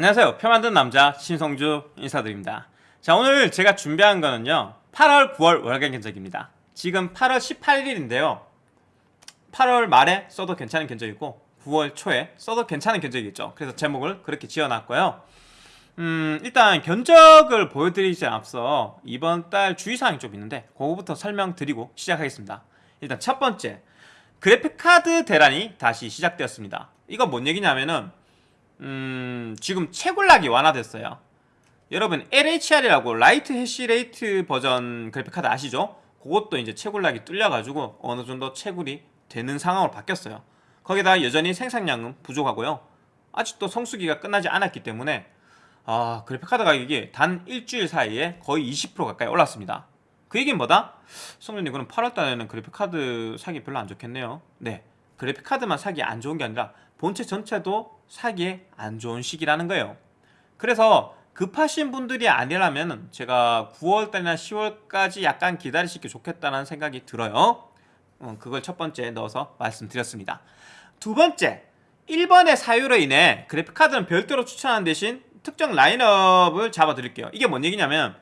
안녕하세요. 표 만든 남자 신성주 인사드립니다. 자 오늘 제가 준비한 거는요. 8월 9월 월간 견적입니다. 지금 8월 18일인데요. 8월 말에 써도 괜찮은 견적이고 9월 초에 써도 괜찮은 견적이겠죠. 그래서 제목을 그렇게 지어놨고요. 음 일단 견적을 보여드리지 앞서 이번 달 주의사항이 좀 있는데 그거부터 설명드리고 시작하겠습니다. 일단 첫 번째 그래픽카드 대란이 다시 시작되었습니다. 이건 뭔 얘기냐면은 음, 지금 채굴락이 완화됐어요. 여러분 LHR이라고 Lite Hash Rate 버전 그래픽카드 아시죠? 그것도 이제 채굴락이 뚫려가지고 어느 정도 채굴이 되는 상황으로 바뀌었어요. 거기다 여전히 생산량은 부족하고요. 아직도 성수기가 끝나지 않았기 때문에 아 그래픽카드 가격이 단 일주일 사이에 거의 20% 가까이 올랐습니다. 그 얘기는 뭐다? 성조님 그럼 8월달에는 그래픽카드 사기 별로 안 좋겠네요. 네 그래픽카드만 사기 안 좋은 게 아니라 본체 전체도 사기에 안 좋은 시기라는 거예요. 그래서 급하신 분들이 아니라면 제가 9월달이나 10월까지 약간 기다리시기 좋겠다는 생각이 들어요. 어, 그걸 첫 번째 넣어서 말씀드렸습니다. 두 번째, 1번의 사유로 인해 그래픽카드는 별도로 추천하는 대신 특정 라인업을 잡아드릴게요. 이게 뭔 얘기냐면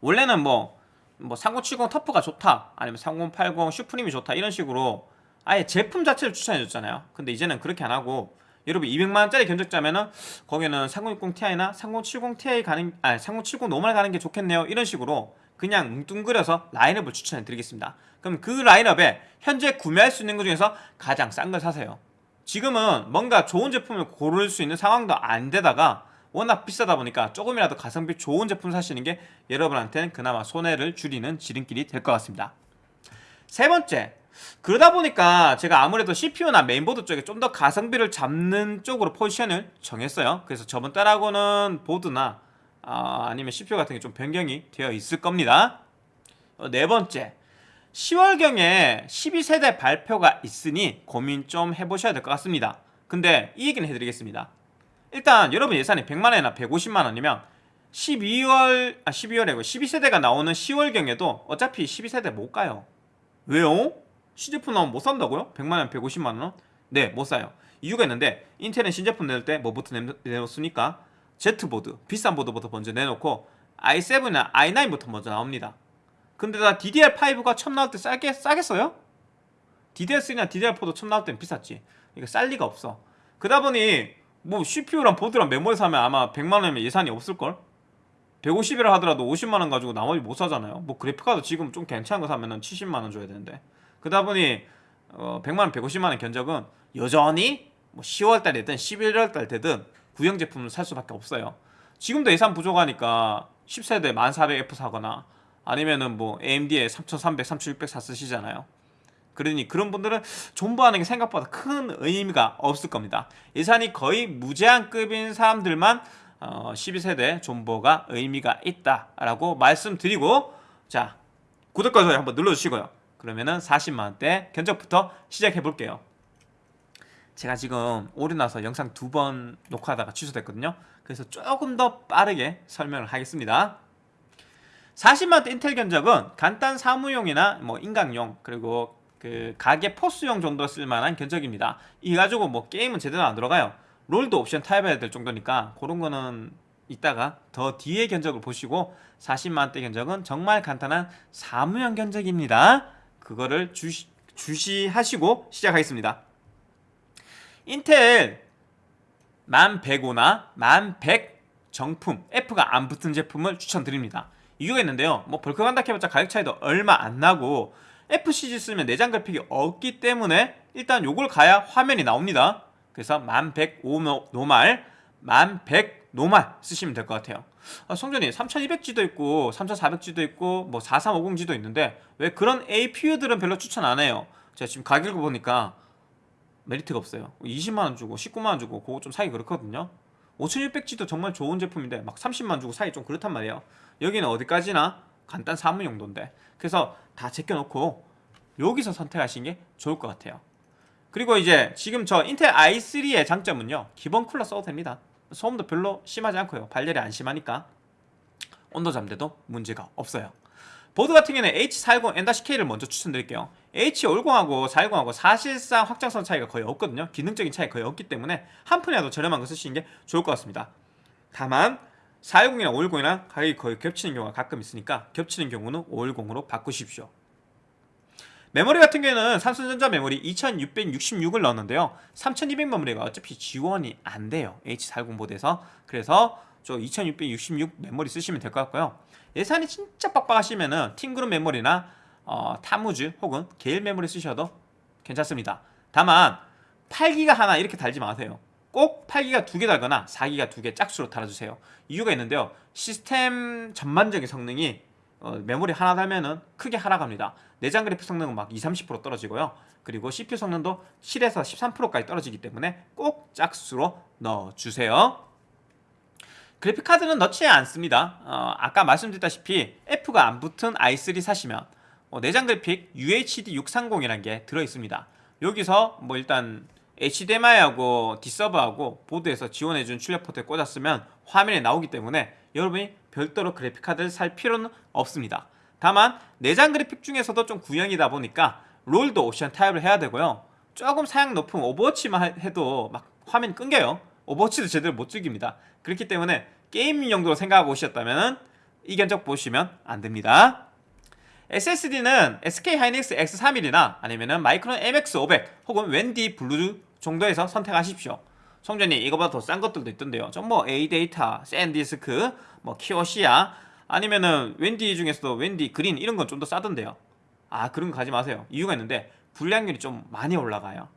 원래는 뭐, 뭐 3070 TUF가 좋다 아니면 3080 SUPRIM이 좋다 이런 식으로 아예 제품 자체를 추천해줬잖아요 근데 이제는 그렇게 안하고 여러분 200만원짜리 견적자면은 거기는 3060ti나 3070ti 가는 아 3070 normal 가는 게 좋겠네요. 이런 식으로 그냥 뭉뚱그려서 라인업을 추천해 드리겠습니다. 그럼 그 라인업에 현재 구매할 수 있는 것 중에서 가장 싼 걸 사세요. 지금은 뭔가 좋은 제품을 고를 수 있는 상황도 안 되다가 워낙 비싸다 보니까 조금이라도 가성비 좋은 제품 사시는 게 여러분한테는 그나마 손해를 줄이는 지름길이 될 것 같습니다. 세 번째 그러다 보니까 제가 아무래도 CPU나 메인보드 쪽에 좀 더 가성비를 잡는 쪽으로 포지션을 정했어요. 그래서 저번 달하고는 보드나 아, 니면 CPU 같은 게 좀 변경이 되어 있을 겁니다. 어, 네 번째. 10월경에 12세대 발표가 있으니 고민 좀 해보셔야 될 것 같습니다. 근데 이 얘기는 해드리겠습니다. 일단 여러분 예산이 100만원이나 150만원이면 12월 아 12월에 12세대가 나오는 10월경에도 어차피 12세대 못 가요. 왜요? 신제품 나오면 못 산다고요? 100만원, 150만원? 네, 못 사요. 이유가 있는데 인텔은 신제품 낼 때 뭐부터 내놓습니까? Z보드, 비싼 보드부터 먼저 내놓고 i7이나 i9부터 먼저 나옵니다. 근데 다 DDR5가 처음 나올 때 싸게, 싸겠어요? DDR3나 DDR4도 처음 나올 때는 비쌌지. 이거 쌀 리가 없어. 그러다 보니 뭐 CPU랑 보드랑 메모리 사면 아마 100만원이면 예산이 없을걸? 150이라 하더라도 50만원 가지고 나머지 못 사잖아요. 뭐 그래픽카드 지금 좀 괜찮은 거 사면은 70만원 줘야 되는데. 그러다 보니 어, 100만원, 150만원 견적은 여전히 뭐 10월달이든 11월달 되든 구형 제품을 살 수밖에 없어요. 지금도 예산 부족하니까 10세대 1400F 사거나 아니면은 뭐 AMD에 3300, 3600 샀으시잖아요. 그러니 그런 분들은 존버하는 게 생각보다 큰 의미가 없을 겁니다. 예산이 거의 무제한급인 사람들만 어, 12세대 존버가 의미가 있다라고 말씀드리고 자 구독과 좋아요 한번 눌러주시고요 그러면은 40만원대 견적부터 시작해 볼게요. 제가 지금 오류 나서 영상 두 번 녹화하다가 취소됐거든요. 그래서 조금 더 빠르게 설명을 하겠습니다. 40만원대 인텔 견적은 간단 사무용이나 뭐 인강용 그리고 그 가게 포스용 정도 쓸만한 견적입니다. 이 가지고 뭐 게임은 제대로 안 들어가요. 롤도 옵션 타입해야 될 정도니까 그런 거는 이따가 더 뒤에 견적을 보시고 40만원대 견적은 정말 간단한 사무용 견적입니다 그거를 주시, 주시하시고 시작하겠습니다. 인텔 1105나 1100 정품 F가 안 붙은 제품을 추천드립니다. 이유가 있는데요. 뭐 벌크 간다 해봤자 가격 차이도 얼마 안 나고 FCG 쓰면 내장 그래픽이 없기 때문에 일단 요걸 가야 화면이 나옵니다. 그래서 1105 노말, 1100 노말 쓰시면 될 것 같아요. 아, 성전이 3200G도 있고 3400G도 있고 뭐 4350G도 있는데 왜 그런 APU들은 별로 추천 안 해요? 제가 지금 가격을 보니까 메리트가 없어요. 20만원 주고 19만원 주고 그거 좀 사기 그렇거든요. 5600G도 정말 좋은 제품인데 막 30만원 주고 사기 좀 그렇단 말이에요. 여기는 어디까지나 간단 사무 용도인데 그래서 다 제껴놓고 여기서 선택하시는 게 좋을 것 같아요. 그리고 이제 지금 저 인텔 i3의 장점은요. 기본 쿨러 써도 됩니다 소음도 별로 심하지 않고요 발열이 안 심하니까 온도 잠대도 문제가 없어요 보드 같은 경우는 H410 M-K를 먼저 추천드릴게요 H510하고 410하고 사실상 확장성 차이가 거의 없거든요. 기능적인 차이가 거의 없기 때문에 한 푼이라도 저렴한 거 쓰시는 게 좋을 것 같습니다. 다만 410이랑 510이랑 가격이 거의 겹치는 경우가 가끔 있으니까 겹치는 경우는 510으로 바꾸십시오. 메모리 같은 경우에는 삼성전자 메모리 2666을 넣었는데요. 3200 메모리가 어차피 지원이 안 돼요. H410 보드에서. 그래서 저 2666 메모리 쓰시면 될 것 같고요. 예산이 진짜 빡빡하시면은 팅그룹 메모리나 어, 타무즈 혹은 게일 메모리 쓰셔도 괜찮습니다. 다만 8기가 하나 이렇게 달지 마세요. 꼭 8기가 두 개 달거나 4기가 두 개 짝수로 달아주세요. 이유가 있는데요. 시스템 전반적인 성능이 어, 메모리 하나 달면은 크게 하락합니다. 내장 그래픽 성능은 막 20, 30% 떨어지고요. 그리고 CPU 성능도 7에서 13%까지 떨어지기 때문에 꼭 짝수로 넣어주세요. 그래픽 카드는 넣지 않습니다. 어, 아까 말씀드렸다시피 F가 안 붙은 i3 사시면 어, 내장 그래픽 UHD 630이라는 게 들어있습니다. 여기서 뭐 일단 HDMI하고 D-Sub하고 보드에서 지원해준 출력 포트에 꽂았으면 화면에 나오기 때문에 여러분이 별도로 그래픽 카드를 살 필요는 없습니다. 다만 내장 그래픽 중에서도 좀 구형이다 보니까 롤도 옵션 타협을 해야 되고요. 조금 사양 높은 오버워치만 해도 막 화면 끊겨요. 오버워치도 제대로 못 즐깁니다. 그렇기 때문에 게임 용도로 생각하고 오셨다면 이 견적 보시면 안 됩니다. SSD는 SK 하이닉스 S31이나 아니면 마이크론 MX500 혹은 웬디 블루 정도에서 선택하십시오. 성조님 이거보다 더 싼 것들도 있던데요. 좀 뭐 A데이터, 샌디스크, 뭐 키오시아 아니면은 웬디 중에서도 웬디 그린 이런 건 좀 더 싸던데요. 아 그런 거 가지 마세요. 이유가 있는데 불량률이 좀 많이 올라가요.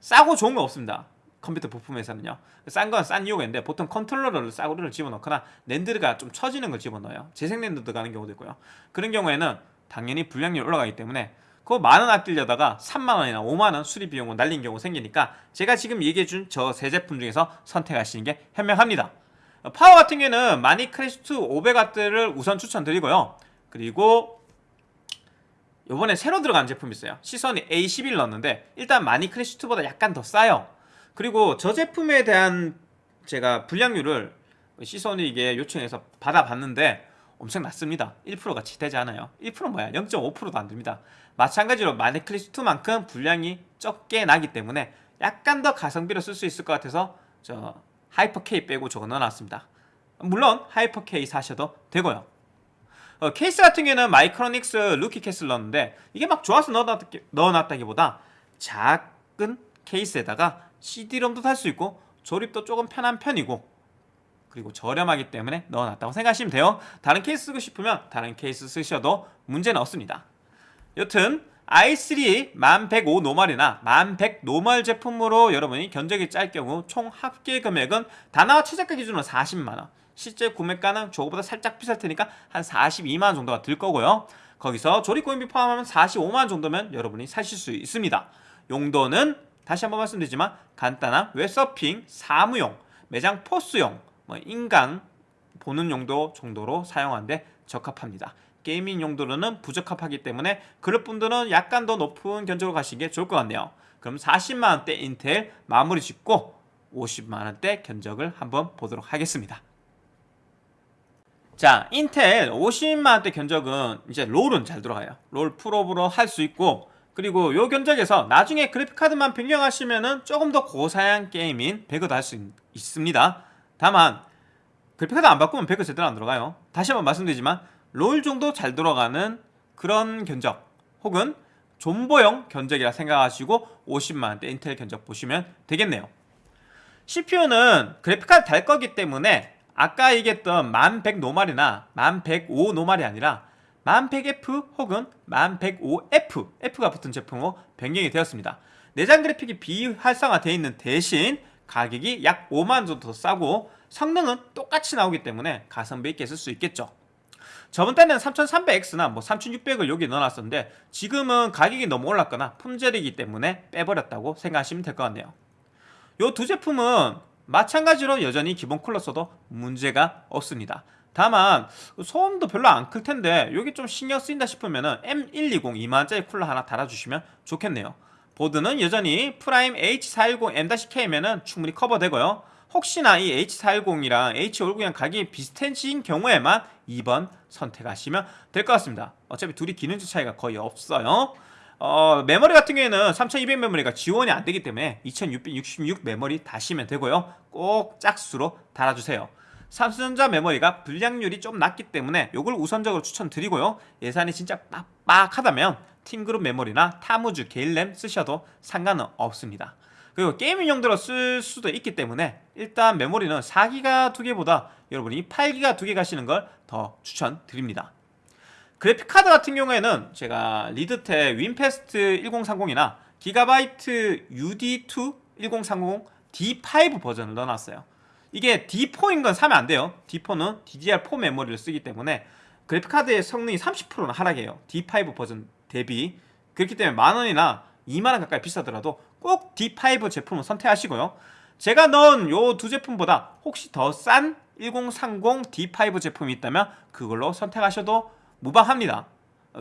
싸고 좋은 거 없습니다. 컴퓨터 부품에서는요. 싼 건 싼 이유가 있는데 보통 컨트롤러를 싸구려를 집어넣거나 NAND가 좀 처지는 걸 집어넣어요. 재생 랜드 들어가는 경우도 있고요. 그런 경우에는 당연히 불량률이 올라가기 때문에 그 만원 아끼려다가 3만원이나 5만원 수리 비용을 날린 경우 생기니까 제가 지금 얘기해준 저 세 제품 중에서 선택하시는 게 현명합니다. 파워 같은 경우에는 마닉 클래식2 500W를 우선 추천드리고요. 그리고 요번에 새로 들어간 제품이 있어요. 시소닉 A12 넣었는데 일단 마닉 클래식2보다 약간 더 싸요. 그리고 저 제품에 대한 제가 불량률을 시소닉에게 요청해서 받아봤는데 엄청 낮습니다. 1%가 채 되지 않아요. 1% 뭐야? 0.5%도 안 됩니다. 마찬가지로 마닉 클래식2만큼 불량이 적게 나기 때문에 약간 더 가성비로 쓸 수 있을 것 같아서 저 하이퍼 K 빼고 저거 넣어놨습니다. 물론 하이퍼 K 사셔도 되고요. 어, 케이스 같은 경우는 마이크로닉스 루키 캐슬 넣었는데 이게 막 좋아서 넣어놨다기, 넣어놨다기보다 작은 케이스에다가 CD롬도 달수 있고 조립도 조금 편한 편이고 그리고 저렴하기 때문에 넣어놨다고 생각하시면 돼요. 다른 케이스 쓰고 싶으면 다른 케이스 쓰셔도 문제는 없습니다. 여튼 i3 10105 normal이나 10100 normal 제품으로 여러분이 견적이 짤 경우 총 합계 금액은 다나와 최저가 기준으로 40만원. 실제 구매가는 저거보다 살짝 비쌀 테니까 한 42만원 정도가 들 거고요. 거기서 조립공임비 포함하면 45만원 정도면 여러분이 사실 수 있습니다. 용도는 다시 한번 말씀드리지만 간단한 웹서핑, 사무용, 매장 POS용, 뭐 인강 보는 용도 정도로 사용하는데 적합합니다 게이밍 용도로는 부적합하기 때문에 그럴 분들은 약간 더 높은 견적으로 가시는 게 좋을 것 같네요. 그럼 40만원대 인텔 마무리 짓고 50만원대 견적을 한번 보도록 하겠습니다. 자 인텔 50만원대 견적은 이제 롤은 잘 들어가요. 롤 풀업으로 할 수 있고 그리고 요 견적에서 나중에 그래픽카드만 변경하시면은 조금 더 고사양 게임인 배그도 할 수 있습니다. 다만 그래픽카드 안 바꾸면 배그 제대로 안 들어가요. 다시 한번 말씀드리지만 롤 정도 잘 들어가는 그런 견적 혹은 존버용 견적이라 생각하시고 50만원대 인텔 견적 보시면 되겠네요. CPU는 그래픽카드 달 거기 때문에 아까 얘기했던 1100 노말이나 1105 노말이 아니라 1100F 혹은 1105F F가 붙은 제품으로 변경이 되었습니다. 내장 그래픽이 비활성화 되어 있는 대신 가격이 약 5만원 정도 더 싸고 성능은 똑같이 나오기 때문에 가성비 있게 쓸 수 있겠죠 저번 때는 3300X나 뭐 3600을 여기 넣어놨었는데 지금은 가격이 너무 올랐거나 품절이기 때문에 빼버렸다고 생각하시면 될 것 같네요. 이 두 제품은 마찬가지로 여전히 기본 쿨러 써도 문제가 없습니다. 다만 소음도 별로 안 클 텐데 여기 좀 신경 쓰인다 싶으면 M120 2만원짜리 쿨러 하나 달아주시면 좋겠네요. 보드는 여전히 PRIME H410 M-K면 충분히 커버되고요 혹시나 이 H410이랑 H510이랑 가격이 비슷해진 경우에만 2번 선택하시면 될 것 같습니다 어차피 둘이 기능적 차이가 거의 없어요 어, 메모리 같은 경우에는 3200 메모리가 지원이 안 되기 때문에 2666 메모리 다시면 되고요. 꼭 짝수로 달아주세요. 삼성전자 메모리가 불량률이 좀 낮기 때문에 이걸 우선적으로 추천드리고요. 예산이 진짜 빡빡하다면 팀그룹 메모리나 타무즈 게일 램 쓰셔도 상관은 없습니다. 그리고 gaming 용도로 쓸 수도 있기 때문에 일단 메모리는 4기가 두 개보다 여러분이 8기가 두개 가시는 걸 더 추천드립니다. 그래픽카드 같은 경우에는 제가 리드텍 윈패스트 1030이나 기가바이트 UD2 1030 D5 버전을 넣어놨어요. 이게 D4인 건 사면 안 돼요. D4는 DDR4 메모리를 쓰기 때문에 그래픽카드의 성능이 30%는 하락해요. D5 버전 대비. 그렇기 때문에 만 원이나 2만 원 가까이 비싸더라도 꼭 D5 제품을 선택하시고요. 제가 넣은 요 두 제품보다 혹시 더 싼 1030 D5 제품이 있다면 그걸로 선택하셔도 무방합니다.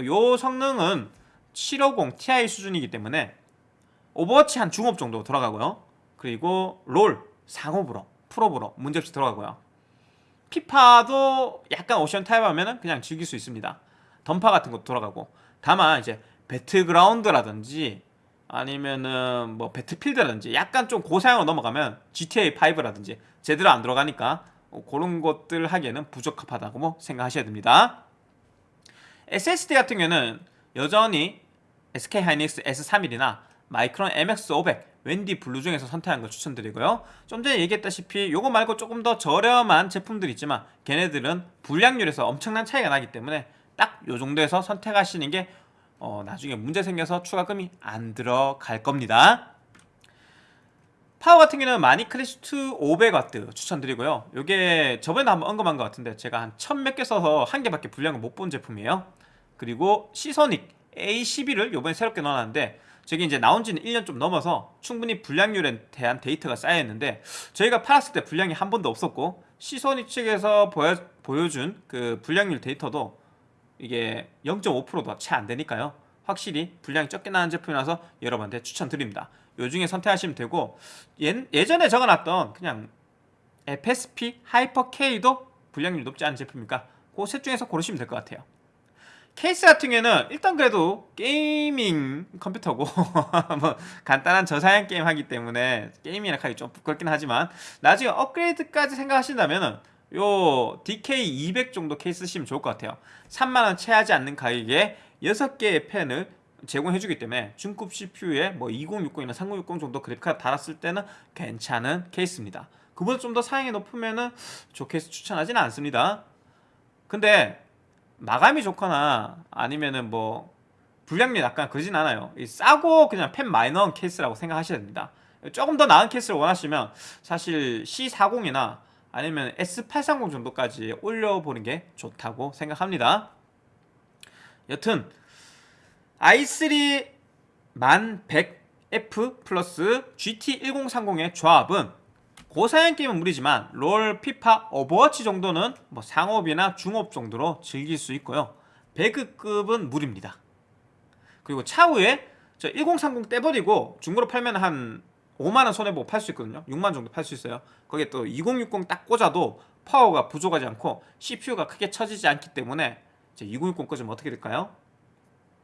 요 성능은 750 Ti 수준이기 때문에 오버워치 한 중옵 정도 돌아가고요. 그리고 롤 상옵으로 풀옵으로 문제없이 들어가고요. 피파도 약간 옵션 타협 하면은 그냥 즐길 수 있습니다. 던파 같은 것도 돌아가고 다만 이제 배틀그라운드라든지 아니면은 뭐 배틀필드라든지 약간 좀 고사양으로 넘어가면 GTA 5라든지 제대로 안 들어가니까 그런 것들 하기에는 부적합하다고 생각하셔야 됩니다. SSD 같은 경우는 여전히 SK 하이닉스 S31이나 마이크론 MX500 WD 블루 중에서 선택한 걸 추천드리고요. 좀 전에 얘기했다시피 요거 말고 조금 더 저렴한 제품들이 있지만 걔네들은 불량률에서 엄청난 차이가 나기 때문에 딱 요 정도에서 선택하시는 게 어, 나중에 문제 생겨서 추가금이 안 들어갈 겁니다. 파워 같은 경우는 마닉 클래식2 500W 추천드리고요. 이게 저번에 한번 언급한 것 같은데 제가 한 천 몇 개 써서 한 개밖에 불량을 못 본 제품이에요. 그리고 시소닉 A12를 이번에 새롭게 넣어놨는데 저게 이제 나온 지는 1년 좀 넘어서 충분히 불량률에 대한 데이터가 쌓여있는데 저희가 팔았을 때 불량이 한 번도 없었고 시소닉 측에서 보여, 보여준 그 불량률 데이터도 이게 0.5%도 채 안 되니까요. 확실히 불량이 적게 나는 제품이라서 여러분한테 추천드립니다. 요 중에 선택하시면 되고 예, 예전에 적어놨던 그냥 FSP 하이퍼 K도 불량률이 높지 않은 제품이니까 그 셋 중에서 고르시면 될 것 같아요. 케이스 같은 경우에는 일단 그래도 gaming 컴퓨터고 뭐 간단한 저사양 게임 하기 때문에 게임이라 하기 좀 부끄럽긴 하지만 나중에 업그레이드까지 생각하신다면은 요 DK200 정도 케이스 쓰시면 좋을 것 같아요. 3만원 채 하지 않는 가격에 6개의 팬을 제공해주기 때문에 중급 CPU에 뭐 2060이나 3060 정도 그래픽카드 달았을 때는 괜찮은 케이스입니다. 그보다 좀 더 사양이 높으면은 저 케이스 추천하지는 않습니다. 근데 마감이 좋거나 아니면은 뭐 불량률 낮거나 그러진 않아요. 싸고 그냥 팬 많은 케이스라고 생각하셔야 됩니다. 조금 더 나은 케이스를 원하시면 사실 C40이나 아니면 S830 정도까지 올려보는 게 좋다고 생각합니다. 여튼 i3 1100F 플러스 GT1030의 조합은 고사양 게임은 무리지만 롤, 피파, 오버워치 정도는 뭐 상옵이나 중옵 정도로 즐길 수 있고요. 배그급은 무리입니다. 그리고 차후에 저 1030 떼버리고 중고로 팔면 한 5만원 손해보고 팔 수 있거든요. 6만원 정도 팔 수 있어요. 거기에 또 2060 딱 꽂아도 파워가 부족하지 않고 CPU가 크게 처지지 않기 때문에 이제 2060 꽂으면 어떻게 될까요?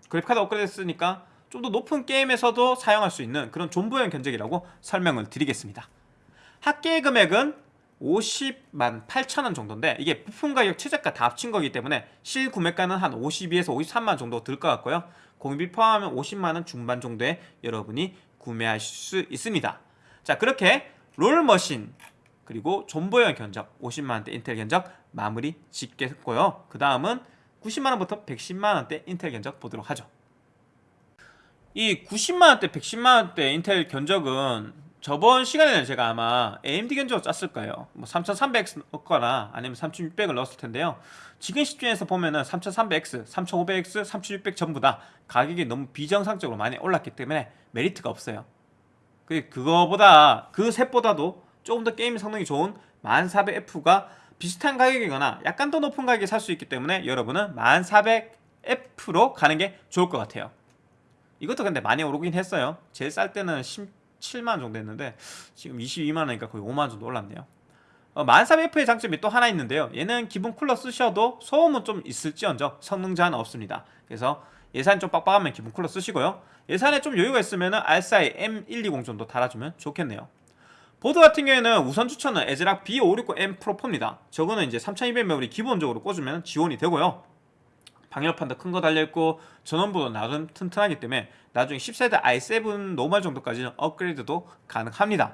그래픽카드 업그레이드 했으니까 좀 더 높은 게임에서도 사용할 수 있는 그런 존버형 견적이라고 설명을 드리겠습니다. 합계 금액은 50만 8천원 정도인데 이게 부품 가격 최저가 다 합친 거기 때문에 실 구매가는 한 52에서 53만 정도 들 것 같고요. 공비 포함하면 50만원 중반 정도에 여러분이 구매하실 수 있습니다. 자 그렇게 롤머신 그리고 존버형 견적 50만원대 인텔 견적 마무리 짓겠고요. 그 다음은 90만원부터 110만원대 인텔 견적 보도록 하죠. 이 90만원대 110만원대 인텔 견적은 저번 시간에는 제가 아마 AMD 견적을 짰을 거예요? 뭐 3300X 넣거나 아니면 3600을 넣었을 텐데요. 지금 시중에서 보면은 3300X, 3500X, 3600 전부 다 가격이 너무 비정상적으로 많이 올랐기 때문에 메리트가 없어요. 그 그거보다 그 셋보다도 조금 더 게임 성능이 좋은 1400F가 비슷한 가격이거나 약간 더 높은 가격에 살 수 있기 때문에 여러분은 1400F로 가는 게 좋을 것 같아요. 이것도 근데 많이 오르긴 했어요. 제일 쌀 때는 17만원 정도 했는데 지금 22만원이니까 거의 5만원 정도 올랐네요. 어, 1400F의 장점이 또 하나 있는데요. 얘는 기본 쿨러 쓰셔도 소음은 좀 있을지언정 성능 제한 없습니다. 그래서 예산이 좀 빡빡하면 기본 쿨러 쓰시고요. 예산에 좀 여유가 있으면 RSI M120 정도 달아주면 좋겠네요. 보드 같은 경우에는 우선 추천은 애즈락 B560M 프로 4입니다. 저거는 이제 3200 메모리 기본적으로 꽂으면 지원이 되고요 방열판도 큰 거 달려있고 전원부도 나름 튼튼하기 때문에 나중에 10세대 i7 normal 정도까지는 업그레이드도 가능합니다.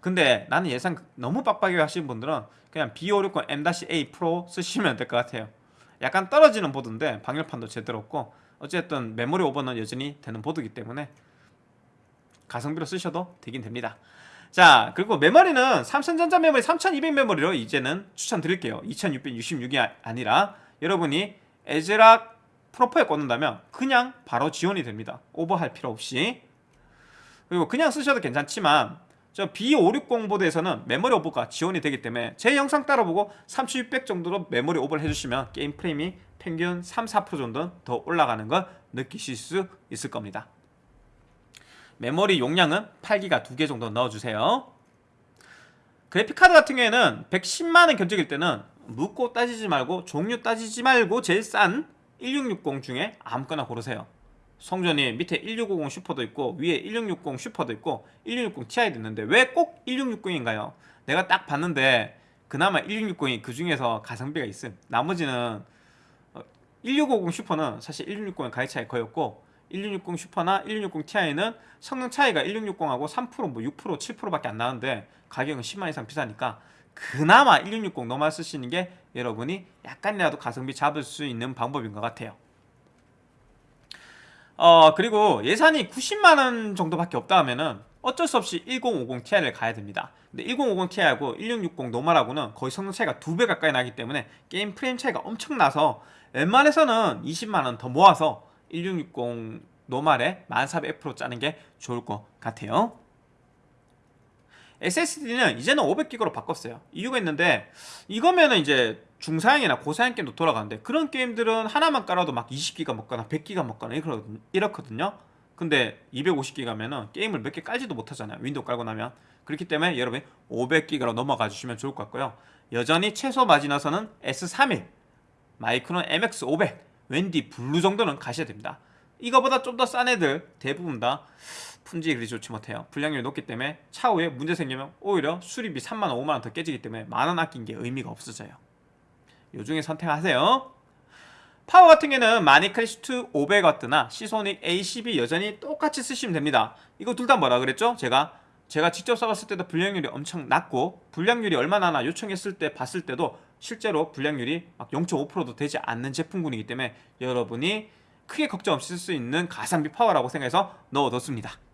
근데 나는 예산 너무 빡빡하게 하시는 분들은 그냥 B560M-A 프로 쓰시면 될 것 같아요. 약간 떨어지는 보드인데 방열판도 제대로 없고 어쨌든 메모리 오버는 여전히 되는 보드이기 때문에 가성비로 쓰셔도 되긴 됩니다. 자 그리고 메모리는 삼성전자 메모리 3200 메모리로 이제는 추천드릴게요. 2666이 아니라 여러분이 애즈락 프로 4에 꽂는다면 그냥 바로 지원이 됩니다. 오버할 필요 없이. 그리고 그냥 쓰셔도 괜찮지만 저 B560 보드에서는 메모리 오버가 지원이 되기 때문에 제 영상 따라보고 3600 정도로 메모리 오버를 해주시면 게임 프레임이 평균 3, 4% 정도 더 올라가는 걸 느끼실 수 있을 겁니다. 메모리 용량은 8기가 2개 정도 넣어주세요. 그래픽카드 같은 경우에는 110만원 견적일 때는 묻고 따지지 말고 종류 따지지 말고 제일 싼 1660 중에 아무거나 고르세요 성전이 밑에 1650 슈퍼도 있고 위에 1660 슈퍼도 있고 1660 Ti도 있는데 왜 꼭 1660인가요? 내가 딱 봤는데 그나마 1660이 그 중에서 가성비가 있음 나머지는 1650 슈퍼는 사실 1660의 가격 차이 거의 없고 1660 슈퍼나 1660 Ti는 성능 차이가 1660하고 3%, 뭐 6%, 7%밖에 안 나는데 가격은 10만 이상 비싸니까 그나마 1660 노말 쓰시는 게 여러분이 약간이라도 가성비 잡을 수 있는 방법인 것 같아요. 어 그리고 예산이 90만원 정도밖에 없다 하면은 어쩔 수 없이 1050 Ti를 가야 됩니다. 근데 1050 Ti하고 1660 normal하고는 거의 성능 차이가 2배 가까이 나기 때문에 게임 프레임 차이가 엄청 나서 웬만해서는 20만원 더 모아서 1660 normal에 1400F로 짜는 게 좋을 것 같아요 SSD는 이제는 500기가로 바꿨어요. 이유가 있는데 이거면은 이제 중사양이나 고사양 게임도 돌아가는데 그런 게임들은 하나만 깔아도 막 20기가 먹거나 100기가 먹거나 이렇거든요. 근데 250기가면은 게임을 몇 개 깔지도 못하잖아요. 윈도우 깔고 나면. 그렇기 때문에 여러분 500기가로 넘어가 주시면 좋을 것 같고요. 여전히 최소 마지노선은 S31 마이크론 MX500 웬디 블루 정도는 가셔야 됩니다. 이거보다 좀 더 싼 애들 대부분 다 품질이 그리 좋지 못해요. 불량률이 높기 때문에 차후에 문제 생기면 오히려 수리비 3만원 5만원 더 깨지기 때문에 만원 아낀 게 의미가 없어져요. 요 중에 선택하세요. 파워 같은 경우는 마니크래시트 500W나 시소닉 A12 여전히 똑같이 쓰시면 됩니다. 이거 둘 다 뭐라 그랬죠? 제가 제가 직접 써봤을 때도 불량률이 엄청 낮고 불량률이 얼마나 나 요청했을 때 봤을 때도 실제로 불량률이 막 0.5%도 되지 않는 제품군이기 때문에 여러분이 크게 걱정 없이 쓸 수 있는 가성비 파워라고 생각해서 넣어뒀습니다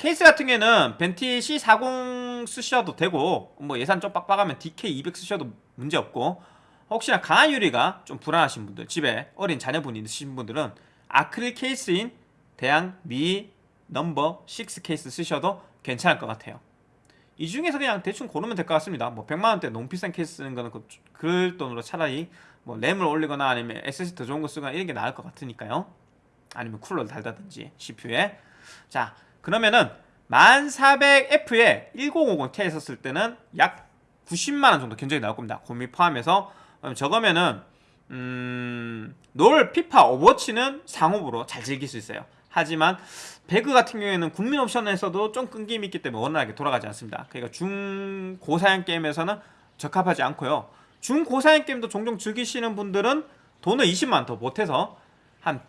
케이스 같은 경우에는 벤티 C40 쓰셔도 되고 뭐 예산 좀 빡빡하면 DK200 쓰셔도 문제없고 혹시나 강화 유리가 좀 불안하신 분들 집에 어린 자녀분이 있으신 분들은 아크릴 케이스인 대양 Mi 넘버 6 케이스 쓰셔도 괜찮을 것 같아요. 이 중에서 그냥 대충 고르면 될 것 같습니다. 뭐 100만원대 너무 비싼 케이스 쓰는 거는 그, 그럴 돈으로 차라리 뭐 램을 올리거나 아니면 SSD 더 좋은 거 쓰거나 이런 게 나을 것 같으니까요. 아니면 쿨러를 달다든지 CPU에. 자 그러면은 1400F에 1050Ti 썼을 때는 약 90만원 정도 견적이 나올 겁니다. 공비 포함해서. 저거면은 음... 롤, 피파, 오버워치는 상옵으로 잘 즐길 수 있어요. 하지만 배그 같은 경우에는 국민 옵션에서도 좀 끊김이 있기 때문에 원활하게 돌아가지 않습니다. 그러니까 중고사양 게임에서는 적합하지 않고요. 중고사양 게임도 종종 즐기시는 분들은 돈을 20만원 더 보태서 한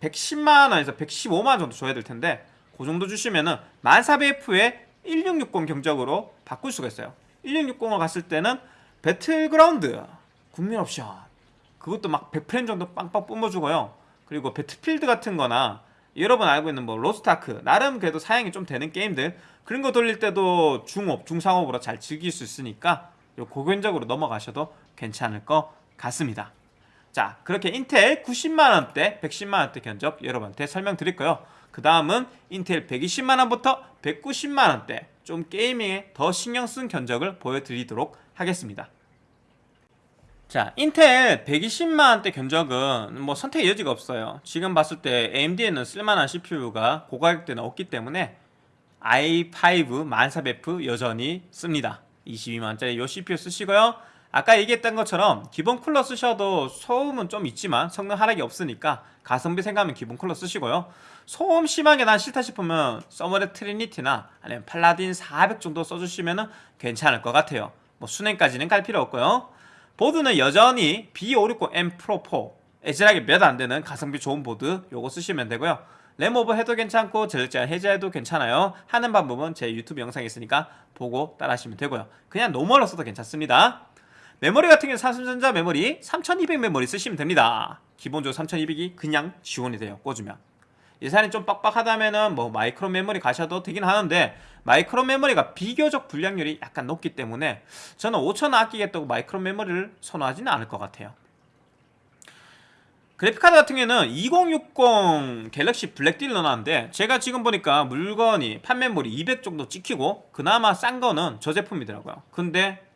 110만원에서 115만원 정도 줘야 될 텐데 그 정도 주시면은 1400F에 1660 견적으로 바꿀 수가 있어요. 1660을 갔을 때는 배틀그라운드 국민 옵션 그것도 막 100프레임 정도 빵빵 뿜어주고요. 그리고 배틀필드 같은 거나 여러분 알고 있는 뭐 로스트아크 나름 그래도 사양이 좀 되는 게임들 그런 거 돌릴 때도 중옵, 중상옵으로 잘 즐길 수 있으니까 요 고견적으로 넘어가셔도 괜찮을 것 같습니다. 자 그렇게 인텔 90만원대 110만원대 견적 여러분한테 설명드릴 거요 그 다음은 인텔 120만원부터 190만원대 좀 게이밍에 더 신경 쓴 견적을 보여드리도록 하겠습니다. 자 인텔 120만원대 견적은 뭐 선택의 여지가 없어요. 지금 봤을 때 AMD에는 쓸만한 CPU가 고가격대는 없기 때문에 i5 1400F 여전히 씁니다. 22만원짜리 요 CPU 쓰시고요 아까 얘기했던 것처럼 기본 쿨러 쓰셔도 소음은 좀 있지만 성능 하락이 없으니까 가성비 생각하면 기본 쿨러 쓰시고요. 소음 심하게 난 싫다 싶으면 써모랩 트리니티나 아니면 팔라딘 400 정도 써주시면 괜찮을 것 같아요. 뭐 수냉까지는 갈 필요 없고요. 보드는 여전히 B560M 프로 4 애즈락 게 몇 안되는 가성비 좋은 보드 요거 쓰시면 되고요. 램 오버 해도 괜찮고 전력제한 해제해도 괜찮아요. 하는 방법은 제 유튜브 영상에 있으니까 보고 따라 하시면 되고요. 그냥 normal로 써도 괜찮습니다 메모리 같은 경우는 삼성전자 메모리 3200 메모리 쓰시면 됩니다. 기본적으로 3200이 그냥 지원이 돼요 꽂으면. 예산이 좀 빡빡하다면은 뭐 마이크론 메모리 가셔도 되긴 하는데 마이크론 메모리가 비교적 불량률이 약간 높기 때문에 저는 5천원 아끼겠다고 마이크론 메모리를 선호하지는 않을 것 같아요. 그래픽카드 같은 경우에는 2060 갤럭시 블랙딜 넣어놨는데 제가 지금 보니까 물건이 판매물이 200 정도 찍히고 그나마 싼 거는 저 제품이더라고요. 근데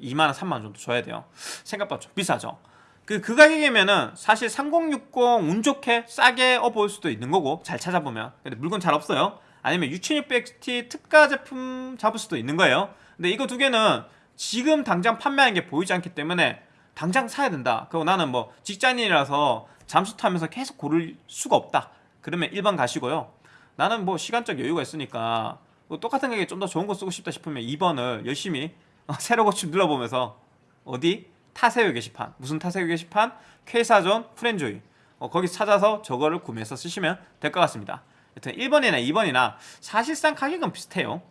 62만원 3만원 정도 줘야 돼요. 생각보다 좀 비싸죠? 그, 그 가격이면은 사실 3060 운 좋게 싸게 어 보일 수도 있는 거고 잘 찾아보면. 근데 물건 잘 없어요. 아니면 6600XT 특가 제품 잡을 수도 있는 거예요. 근데 이거 두 개는 지금 당장 판매하는 게 보이지 않기 때문에 당장 사야 된다. 그리고 나는 뭐 직장인이라서 잠수 타면서 계속 고를 수가 없다. 그러면 1번 가시고요. 나는 뭐 시간적 여유가 있으니까 뭐 똑같은 가격에 좀 더 좋은 거 쓰고 싶다 싶으면 2번을 열심히 새로 고침 눌러보면서 어디? 타세요 게시판. 무슨 타세요 게시판? K사전 프렌조이. 어, 거기 찾아서 저거를 구매해서 쓰시면 될 것 같습니다. 여튼 1번이나 2번이나 사실상 가격은 비슷해요.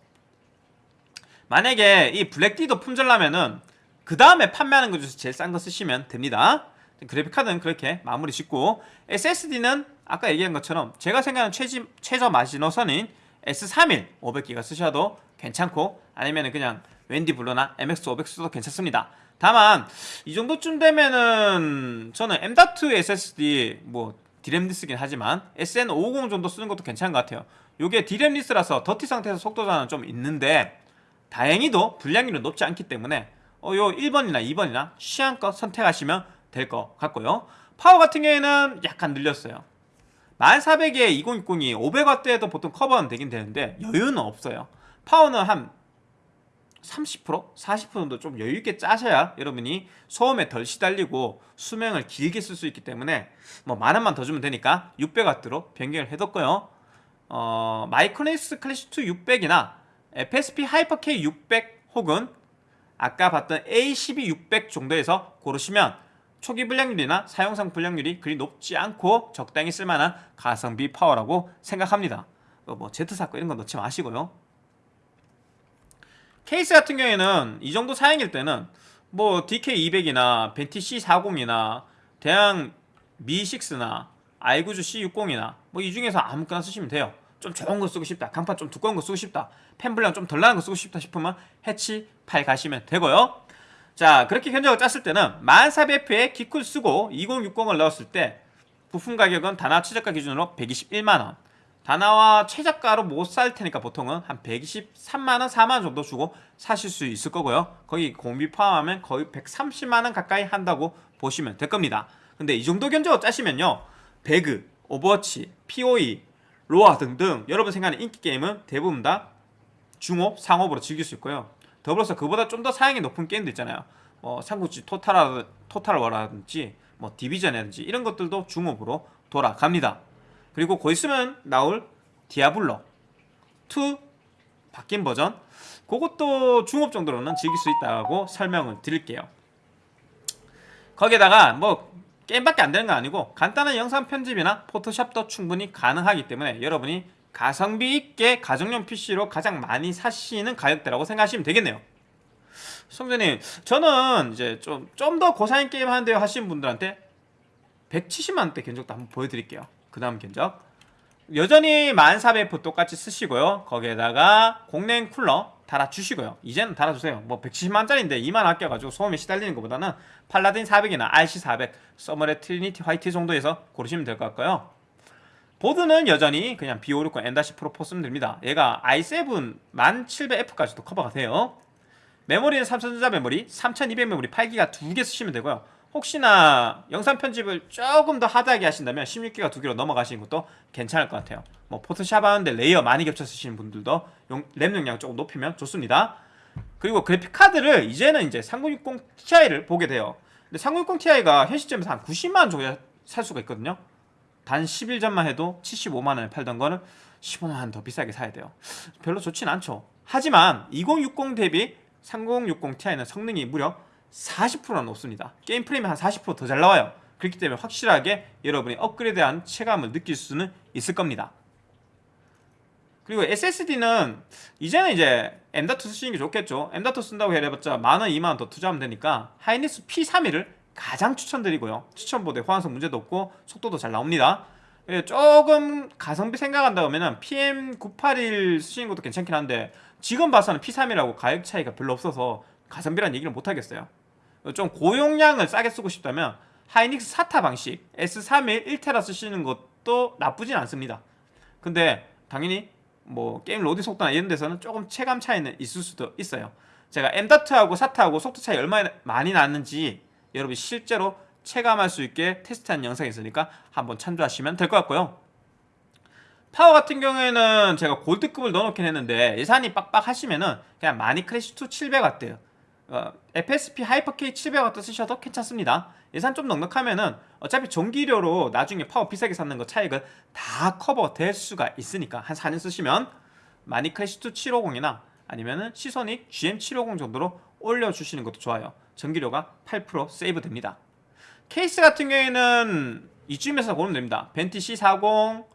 만약에 이 블랙디도 품절나면은 그 다음에 판매하는 것 중에서 제일 싼 거 쓰시면 됩니다. 그래픽카드는 그렇게 마무리 짓고 SSD는 아까 얘기한 것처럼 제가 생각하는 최지, 최저 마지노선인 S31 500기가 쓰셔도 괜찮고 아니면 그냥 웬디 블루나 MX500 써도 괜찮습니다. 다만 이 정도쯤 되면은 저는 M.2 SSD 뭐 디램 less긴 하지만 SN550 정도 쓰는 것도 괜찮은 것 같아요. 요게 디램 less라서 dirty 상태에서 속도 저하는 좀 있는데 다행히도 불량률은 높지 않기 때문에 어, 요 1번이나 2번이나 취향껏 선택하시면 될 것 같고요. 파워 같은 경우에는 약간 늘렸어요. 1400에 2060이 500W에도 보통 커버는 되긴 되는데 여유는 없어요. 파워는 한 30%? 40% 정도 좀 여유있게 짜셔야 여러분이 소음에 덜 시달리고 수명을 길게 쓸 수 있기 때문에 뭐 만원만 더 주면 되니까 600W로 변경을 해뒀고요. 어, 마이크로닉스 클래식2 600이나 FSP 하이퍼K 600 혹은 아까 봤던 A12 600 정도에서 고르시면 초기 불량률이나 사용상 불량률이 그리 높지 않고 적당히 쓸만한 가성비 파워라고 생각합니다. 뭐 Z사건 이런 거 넣지 마시고요 케이스 같은 경우에는 이 정도 사양일 때는 뭐 DK200이나 벤티 C40이나 대양 Mi6나 아이구주 C60이나 뭐 이 중에서 아무거나 쓰시면 돼요. 좀 좋은 거 쓰고 싶다. 강판 좀 두꺼운 거 쓰고 싶다. 팬 불량 좀덜 나는 거 쓰고 싶다 싶으면 해치 8 가시면 되고요. 자 그렇게 견적을 짰을 때는 1400F에 기쿨 쓰고 2060을 넣었을 때 부품 가격은 다나와 최저가 기준으로 121만원 다나와 최저가로 못 살 테니까 보통은 한 123만원 4만원 정도 주고 사실 수 있을 거고요. 거기 공비 포함하면 거의 130만원 가까이 한다고 보시면 될 겁니다. 근데 이 정도 견적을 짜시면요. 배그, 오버워치, POE, 로아 등등 여러분 생각하는 인기 게임은 대부분 다 중옵, 상옵으로 즐길 수 있고요. 더불어서 그보다 좀 더 사양이 높은 게임도 있잖아요. 뭐 삼국지 토탈, 토탈워라든지 뭐 디비전이라든지 이런 것들도 중옵으로 돌아갑니다 그리고 곧 있으면 나올 디아블로 2 바뀐 버전. 그것도 중옵 정도로는 즐길 수 있다고 설명을 드릴게요. 거기에다가 뭐 게임밖에 안 되는 거 아니고 간단한 영상 편집이나 포토샵도 충분히 가능하기 때문에 여러분이 가성비 있게 가정용 PC로 가장 많이 사시는 가격대라고 생각하시면 되겠네요. 성재님 저는 이제 좀 좀 더 고사양 게임 하는데요 하시는 분들한테 170만원대 견적도 한번 보여드릴게요 그 다음 견적. 여전히 1400F 똑같이 쓰시고요. 거기에다가 공랭 쿨러 달아주시고요. 이제는 달아주세요. 뭐 170만원짜리인데 2만 아껴가지고 소음에 시달리는 것보다는 팔라딘 400이나 RC400 써멀랩 트리니티 화이트 정도에서 고르시면 될 것 같고요. 보드는 여전히 그냥 B560 M Pro4 쓰면 됩니다. 얘가 i7 1700F까지도 커버가 돼요. 메모리는 삼성전자 메모리 3200 메모리 8기가 두 개 쓰시면 되고요 혹시나 영상 편집을 조금 더 하드하게 하신다면 16기가 두 개로 넘어가시는 것도 괜찮을 것 같아요 뭐 포토샵 하는데 레이어 많이 겹쳐 쓰시는 분들도 용, 램 용량 조금 높이면 좋습니다 그리고 그래픽 카드를 이제는 이제 3060 Ti를 보게 돼요. 근데 3060 Ti가 현 시점에서 한 90만 원 정도에 살 수가 있거든요. 단 10일 전만 해도 75만 원에 팔던 거는 15만 원 더 비싸게 사야 돼요. 별로 좋진 않죠. 하지만 2060 대비 3060 Ti는 성능이 무려 40%나 높습니다. 게임 프레임이 한 40%더 잘 나와요. 그렇기 때문에 확실하게 여러분이 업그레이드한 체감을 느낄 수는 있을 겁니다. 그리고 SSD는 이제는 이제 M.2 쓰시는 게 좋겠죠. M.2 쓴다고 해봤자 만원, 2만원 더 투자하면 되니까 하이닉스 P31을 가장 추천드리고요. 추천보다 호환성 문제도 없고 속도도 잘 나옵니다. 예, 조금 가성비 생각한다면 PM981 쓰시는 것도 괜찮긴 한데 지금 봐서는 P31하고 가격 차이가 별로 없어서 가성비란 얘기를 못 하겠어요. 좀 고용량을 싸게 쓰고 싶다면 하이닉스 사타 방식 S31 1테라 쓰시는 것도 나쁘진 않습니다. 근데 당연히 뭐 게임 로딩 속도나 이런 데서는 조금 체감 차이는 있을 수도 있어요. 제가 M.2하고 사타하고 속도 차이 얼마나 많이 나는지 여러분이 실제로 체감할 수 있게 테스트한 영상이 있으니까 한번 참조하시면 될 것 같고요. 파워 같은 경우에는 제가 골드급을 넣어놓긴 했는데 예산이 빡빡하시면은 그냥 마닉 클래식2 700W 어, FSP 하이퍼K 700W 쓰셔도 괜찮습니다. 예산 좀 넉넉하면은 어차피 전기료로 나중에 파워 비싸게 사는 거 차익을 다 커버 될 수가 있으니까 한 4년 쓰시면 마니크래시2 750이나 아니면은 시소닉 GM750 정도로 올려주시는 것도 좋아요. 전기료가 8% 세이브 됩니다. 케이스 같은 경우에는 이쯤에서 고르면 됩니다. 벤티 C40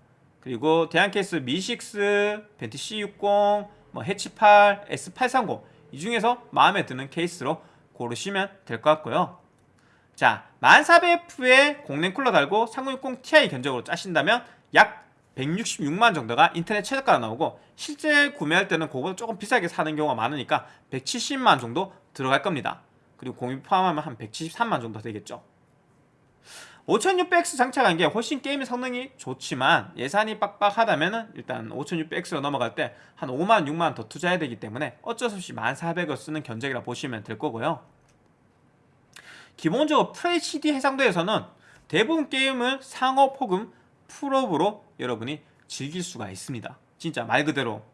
그리고 대한케이스 미6 벤티 C60 뭐 해치8 S830 이 중에서 마음에 드는 케이스로 고르시면 될 것 같고요. 자, 1400F에 공랭 쿨러 달고 3060 Ti 견적으로 짜신다면 약 166만 정도가 인터넷 최저가로 나오고 실제 구매할 때는 그거보다 조금 비싸게 사는 경우가 많으니까 170만 정도 들어갈 겁니다. 그리고 공유 포함하면 한 173만 정도 되겠죠. 5600X 장착한 게 훨씬 게임 성능이 좋지만 예산이 빡빡하다면 일단 5600X로 넘어갈 때 한 5만 6만 더 투자해야 되기 때문에 어쩔 수 없이 1400을 쓰는 견적이라 보시면 될 거고요. 기본적으로 FHD 해상도에서는 대부분 게임을 상옵 혹은 풀옵으로 여러분이 즐길 수가 있습니다. 진짜 말 그대로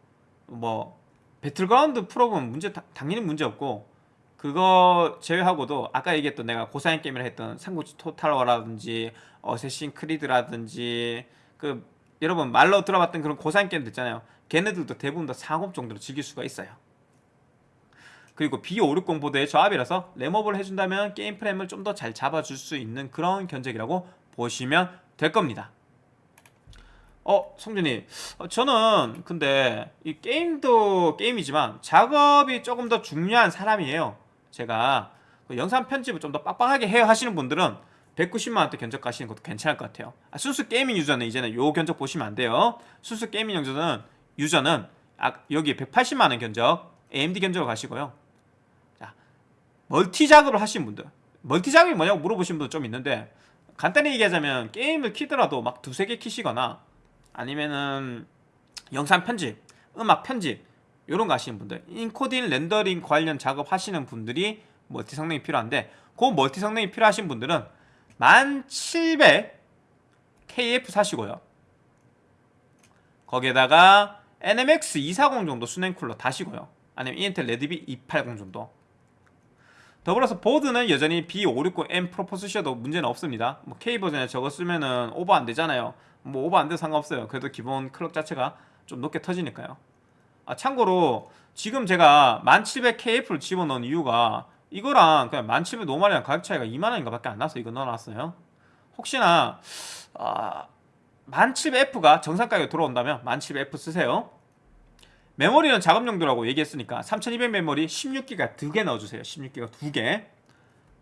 뭐 배틀그라운드 풀옵은 문제 당연히 문제 없고 그거 제외하고도 아까 얘기했던 내가 고사양 게임을 했던 삼국지 토탈워라든지 어쌔신 크리드라든지 그 여러분 말로 들어봤던 그런 고사양 게임들 있잖아요. 걔네들도 대부분 다 상옵 정도로 즐길 수가 있어요. 그리고 B560 보드의 조합이라서 램오버를 해준다면 게임 프레임을 좀 더 잘 잡아줄 수 있는 그런 견적이라고 보시면 될 겁니다. 어 성준이. 어, 저는 근데 이 게임도 게임이지만 작업이 조금 더 중요한 사람이에요 제가 그 영상 편집을 좀 더 빡빡하게 해야 하시는 분들은 190만원대 견적 가시는 것도 괜찮을 것 같아요. 아, 순수 gaming 유저는 이제는 요 견적 보시면 안 돼요. 순수 gaming 유저는 유저는 아, 여기 180만원 견적 AMD 견적을 가시고요. 자, 멀티 작업을 하시는 분들 멀티 작업이 뭐냐고 물어보시는 분도 좀 있는데 간단히 얘기하자면 게임을 키더라도 막 두세 개 키시거나 아니면은 영상 편집, 음악 편집 이런 거 하시는 분들 인코딩 렌더링 관련 작업 하시는 분들이 멀티 성능이 필요한데 그 멀티 성능이 필요하신 분들은 1700 KF 사시고요. 거기에다가 NMX 240 정도 수냉 쿨러 다시고요. 아니면 인텔 레드비 280 정도. 더불어서 보드는 여전히 B560M 프로 쓰셔도 문제는 없습니다. 뭐 K버전에 저거 쓰면은 오버 안 되잖아요. 뭐 오버 안 돼도 상관없어요. 그래도 기본 클럭 자체가 좀 높게 터지니까요 아, 참고로 지금 제가 1700KF를 집어넣은 이유가 이거랑 그냥 1700 normal이랑 가격 차이가 2만원인가 밖에 안 나서 이거 넣어놨어요. 혹시나 아, 1700F가 정상 가격에 들어온다면 1700F 쓰세요. 메모리는 작업 용도라고 얘기했으니까 3200 메모리 16기가 2개 넣어주세요. 16기가 2개.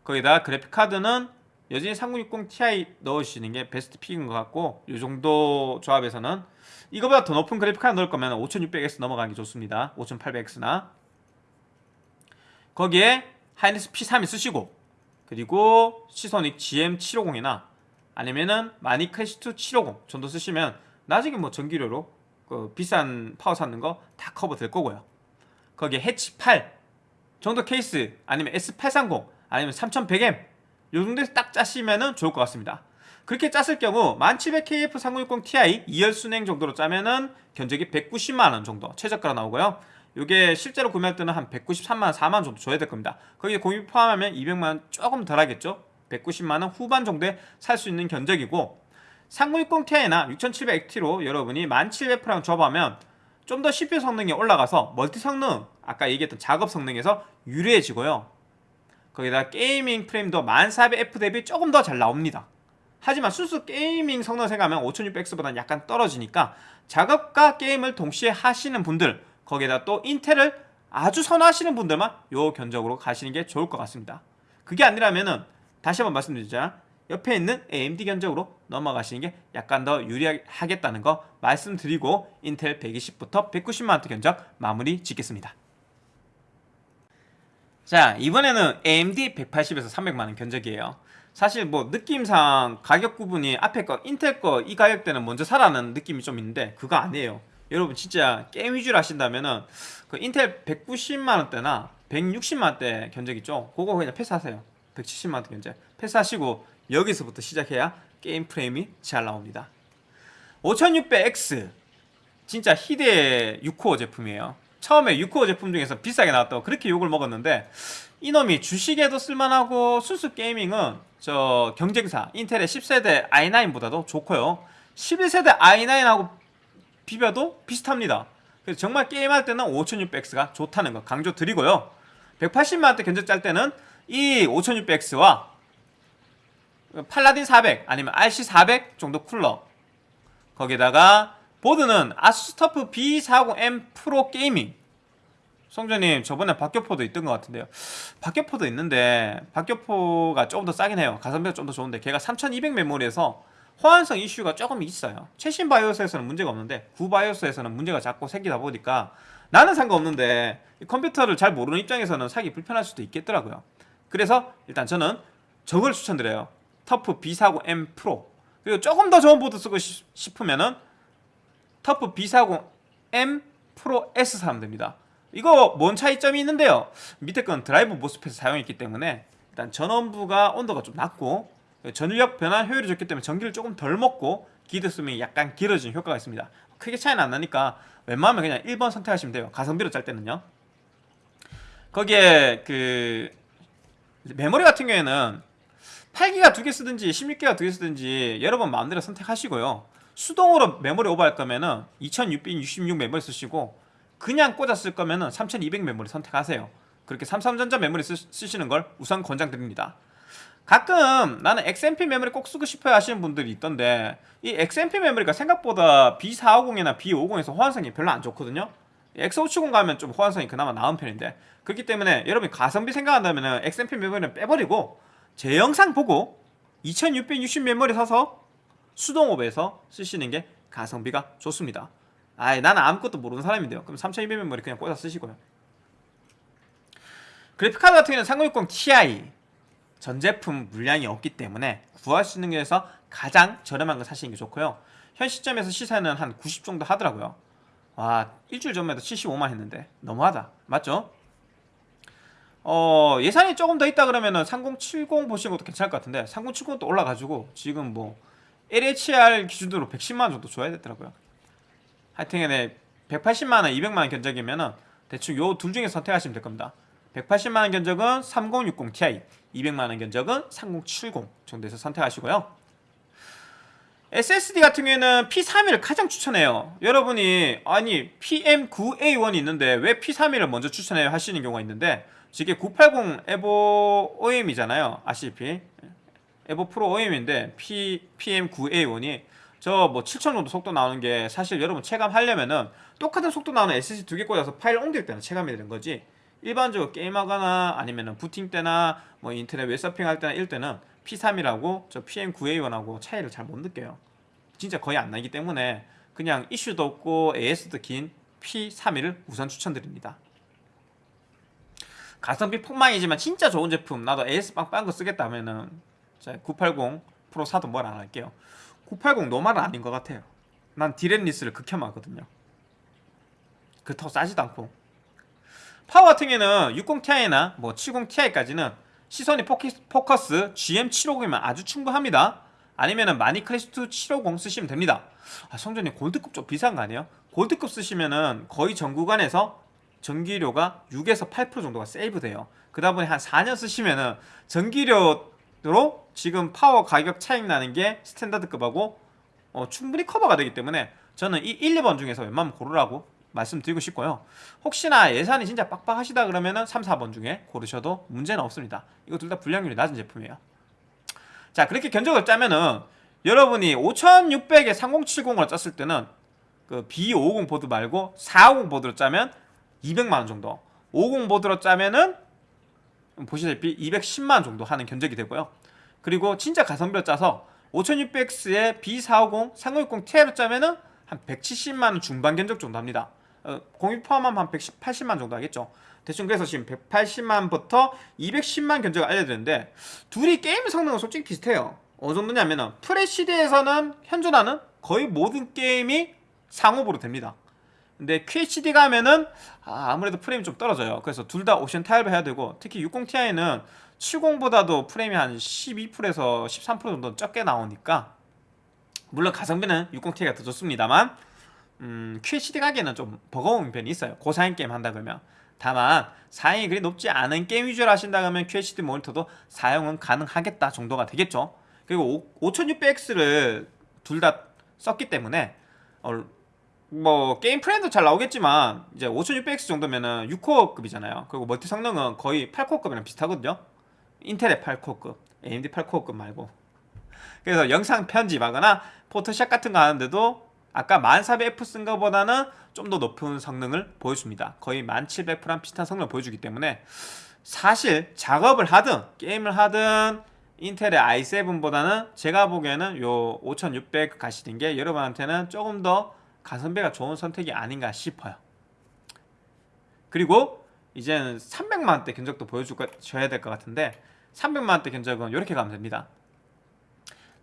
거기다 그래픽카드는 여전히 3060 Ti 넣으시는 게 best pick인 것 같고 이 정도 조합에서는 이거보다 더 높은 그래픽 카드 넣을 거면 5600X 넘어가는 게 좋습니다. 5800X나. 거기에 하이닉스 P3이 쓰시고 그리고 시소닉 GM750이나 아니면은 마닉 클래식2 750 정도 쓰시면 나중에 뭐 전기료로 그 비싼 파워 사는 거 다 커버 될 거고요. 거기에 해치 8 정도 케이스 아니면 S830 아니면 3100M 요 정도에서 딱 짜시면 좋을 것 같습니다 그렇게 짰을 경우 1700KF3060 Ti 2열 수랭 정도로 짜면은 견적이 190만원 정도 최저가로 나오고요 이게 실제로 구매할 때는 한 193만원, 4만원 정도 줘야 될 겁니다. 거기에 공임 포함하면 200만원 조금 덜 하겠죠? 190만원 후반 정도에 살 수 있는 견적이고 3060ti나 6700XT로 여러분이 1700F랑 조합하면 좀 더 CPU 성능이 올라가서 멀티 성능, 아까 얘기했던 작업 성능에서 유리해지고요. 거기다 gaming 프레임도 1400F 대비 조금 더 잘 나옵니다. 하지만 순수 gaming 성능 생각하면 5600X보다는 약간 떨어지니까 작업과 게임을 동시에 하시는 분들 거기에다 또 인텔을 아주 선호하시는 분들만 요 견적으로 가시는 게 좋을 것 같습니다. 그게 아니라면은 다시 한번 말씀드리자 옆에 있는 AMD 견적으로 넘어가시는 게 약간 더 유리하겠다는 거 말씀드리고 인텔 120부터 190만원대 견적 마무리 짓겠습니다. 자 이번에는 AMD 180에서 300만원 견적이에요. 사실 뭐 느낌상 가격 구분이 앞에 거 인텔 거 이 가격대는 먼저 사라는 느낌이 좀 있는데 그거 아니에요. 여러분 진짜 게임 위주로 하신다면은 그 인텔 190만원대나 160만원대 견적 있죠? 그거 그냥 패스하세요. 170만원대 견적 패스하시고 여기서부터 시작해야 게임 프레임이 잘 나옵니다. 5600X 진짜 희대의 6코어 제품이에요. 처음에 6코어 제품 중에서 비싸게 나왔다고 그렇게 욕을 먹었는데 이놈이 주식에도 쓸만하고 순수 게이밍은 저 경쟁사 인텔의 10세대 i9보다도 좋고요. 11세대 i9하고 비벼도 비슷합니다. 그래서 정말 게임할 때는 5600X가 좋다는 거 강조 드리고요. 180만원대 견적 짤 때는 이 5600X와 팔라딘 400 아니면 RC 400 정도 쿨러 거기다가 보드는 아수스 터프 B40M 프로 gaming 성전님 저번에 박격포도 있던 것 같은데요. 박격포도 있는데 박격포가 조금 더 싸긴 해요. 가성비가 좀 더 좋은데 걔가 3200 메모리에서 호환성 이슈가 조금 있어요. 최신 바이오스에서는 문제가 없는데 구바이오스에서는 문제가 자꾸 생기다 보니까 나는 상관없는데 컴퓨터를 잘 모르는 입장에서는 사기 불편할 수도 있겠더라고요. 그래서 일단 저는 저걸 추천드려요. 터프 B40M 프로. 그리고 조금 더 좋은 보드 쓰고 싶으면은 터프 B40M 프로 S 사면 됩니다 이거 뭔 차이점이 있는데요? 밑에 건 드라이브 MOSFET을 사용했기 때문에 일단 전원부가 온도가 좀 낮고 전력 변환 효율이 좋기 때문에 전기를 조금 덜 먹고 기드 수명이 약간 길어진 효과가 있습니다. 크게 차이는 안 나니까 웬만하면 그냥 1번 선택하시면 돼요. 가성비로 짤 때는요. 거기에 그 메모리 같은 경우에는 8기가 두 개 쓰든지 16기가 두 개 쓰든지 여러분 마음대로 선택하시고요. 수동으로 메모리 오버할 거면은 2666 메모리 쓰시고 그냥 꽂아 쓸 거면은 3200 메모리 선택하세요. 그렇게 삼성전자 메모리 쓰, 쓰시는 걸 우선 권장드립니다. 가끔 나는 XMP 메모리 꼭 쓰고 싶어요 하시는 분들이 있던데 이 XMP 메모리가 생각보다 B450이나 B50에서 호환성이 별로 안 좋거든요. X570 가면 좀 호환성이 그나마 나은 편인데 그렇기 때문에 여러분이 가성비 생각한다면 XMP 메모리는 빼버리고 제 영상 보고 2660 메모리 사서 수동업에서 쓰시는 게 가성비가 좋습니다 아이 나는 아무것도 모르는 사람인데요. 그럼 3200 메모리 그냥 꽂아 쓰시고요. 그래픽카드 같은 경우는 3060 Ti 전 제품 물량이 없기 때문에 구할 수 있는 게에서 가장 저렴한 거 사시는 게 좋고요. 현 시점에서 시세는 한 90 정도 하더라고요. 와 일주일 전에도 75만 했는데 너무하다. 맞죠? 어 예산이 조금 더 있다 그러면은 3070 보시는 것도 괜찮을 것 같은데 3070도 올라가지고 지금 뭐 LHR 기준으로 110만 원 정도 줘야 되더라고요 하여튼간에 180만원, 200만원 견적이면은 대충 요 둘 중에 선택하시면 될 겁니다. 180만원 견적은 3060 Ti 200만원 견적은 3070 정도에서 선택하시고요. SSD 같은 경우에는 P31을 가장 추천해요. 여러분이 아니 PM9A1이 있는데 왜 P31을 먼저 추천해요 하시는 경우가 있는데 이게 980 에보 OM이잖아요. 아시다시피. 에보 프로 OM인데 P, PM9A1이 저 뭐 7천 정도 속도 나오는 게 사실 여러분 체감하려면은 똑같은 속도 나오는 SSD 두 개 꽂아서 파일 옮길 때는 체감이 되는 거지. 일반적으로 게임하거나 아니면은 부팅 때나 뭐 인터넷 웹서핑 할 때나 이럴 때는 P3이라고 저 PM9A1하고 차이를 잘 못 느껴요. 진짜 거의 안 나기 때문에 그냥 이슈도 없고 AS도 긴 P31을 우선 추천드립니다. 가성비 폭망이지만 진짜 좋은 제품 나도 AS 빵빵 거 쓰겠다 하면은 980 프로 사도 뭘 안 할게요 980 normal은 아닌 것 같아요. 난 DRAM-less를 극혐하거든요. 그렇다고 싸지도 않고. 파워 같은 경우에는 60ti나 뭐 70ti까지는 시소닉 포커스 GM750이면 아주 충분합니다. 아니면은 마닉 클래식 750 쓰시면 됩니다. 아, 성전님 골드급 좀 비싼 거 아니에요? 골드급 쓰시면은 거의 전 구간에서 전기료가 6에서 8% 정도가 세이브 돼요. 그러다 보니 한 4년 쓰시면은 전기료 로 지금 파워 가격 차익 나는 게 standard급하고 어, 충분히 커버가 되기 때문에 저는 이 1, 2번 중에서 웬만하면 고르라고 말씀드리고 싶고요. 혹시나 예산이 진짜 빡빡하시다 그러면 은 3, 4번 중에 고르셔도 문제는 없습니다. 이거 둘 다 불량률이 낮은 제품이에요. 자, 그렇게 견적을 짜면은 여러분이 5600에 3070을 짰을 때는 그 B50 보드 말고 450 보드로 짜면 200만 원 정도. 50 보드로 짜면은 보시다시피 210만 원 정도 하는 견적이 되고요. 그리고 진짜 가성비로 짜서 5600X에 B450, 3060 Ti로 짜면은 한 170만 원 중반 견적 정도 합니다. 어, 공임 포함하면 한 180만 정도 하겠죠. 대충 그래서 지금 180만부터 210만 견적을 알려드렸는데 둘이 게임 성능은 솔직히 비슷해요. 어느 정도냐면은 Full HD에서는 현존하는 거의 모든 게임이 상업으로 됩니다. 근데 QHD 가면은 아, 무래도 프레임이 좀 떨어져요. 그래서 둘 다 옵션 타입을 해야 되고 특히 60ti는 70보다도 프레임이 한 12%에서 13% 정도 적게 나오니까 물론 가성비는 60ti가 더 좋습니다만 음, QHD 가기에는 좀 버거운 편이 있어요. 고사양 게임 한다 그러면 다만 사양이 그리 높지 않은 게임 위주로 하신다 그러면 QHD 모니터도 사용은 가능하겠다 정도가 되겠죠. 그리고 5600X를 둘 다 썼기 때문에 어, 뭐 게임 프레임도 잘 나오겠지만 이제 5600X 정도면은 6코어급이잖아요. 그리고 멀티 성능은 거의 8코어급이랑 비슷하거든요. 인텔의 8코어급, AMD 8코어급 말고. 그래서 영상 편집하거나 포토샵 같은 거 하는데도 아까 1400F 쓴 거보다는 좀 더 높은 성능을 보여줍니다. 거의 1700F랑 비슷한 성능을 보여주기 때문에 사실 작업을 하든 게임을 하든 인텔의 i7보다는 제가 보기에는 요 5600 가시는 게 여러분한테는 조금 더 가성비가 좋은 선택이 아닌가 싶어요. 그리고 이제는 300만원대 견적도 보여줘야 될 것 같은데 300만원대 견적은 이렇게 가면 됩니다.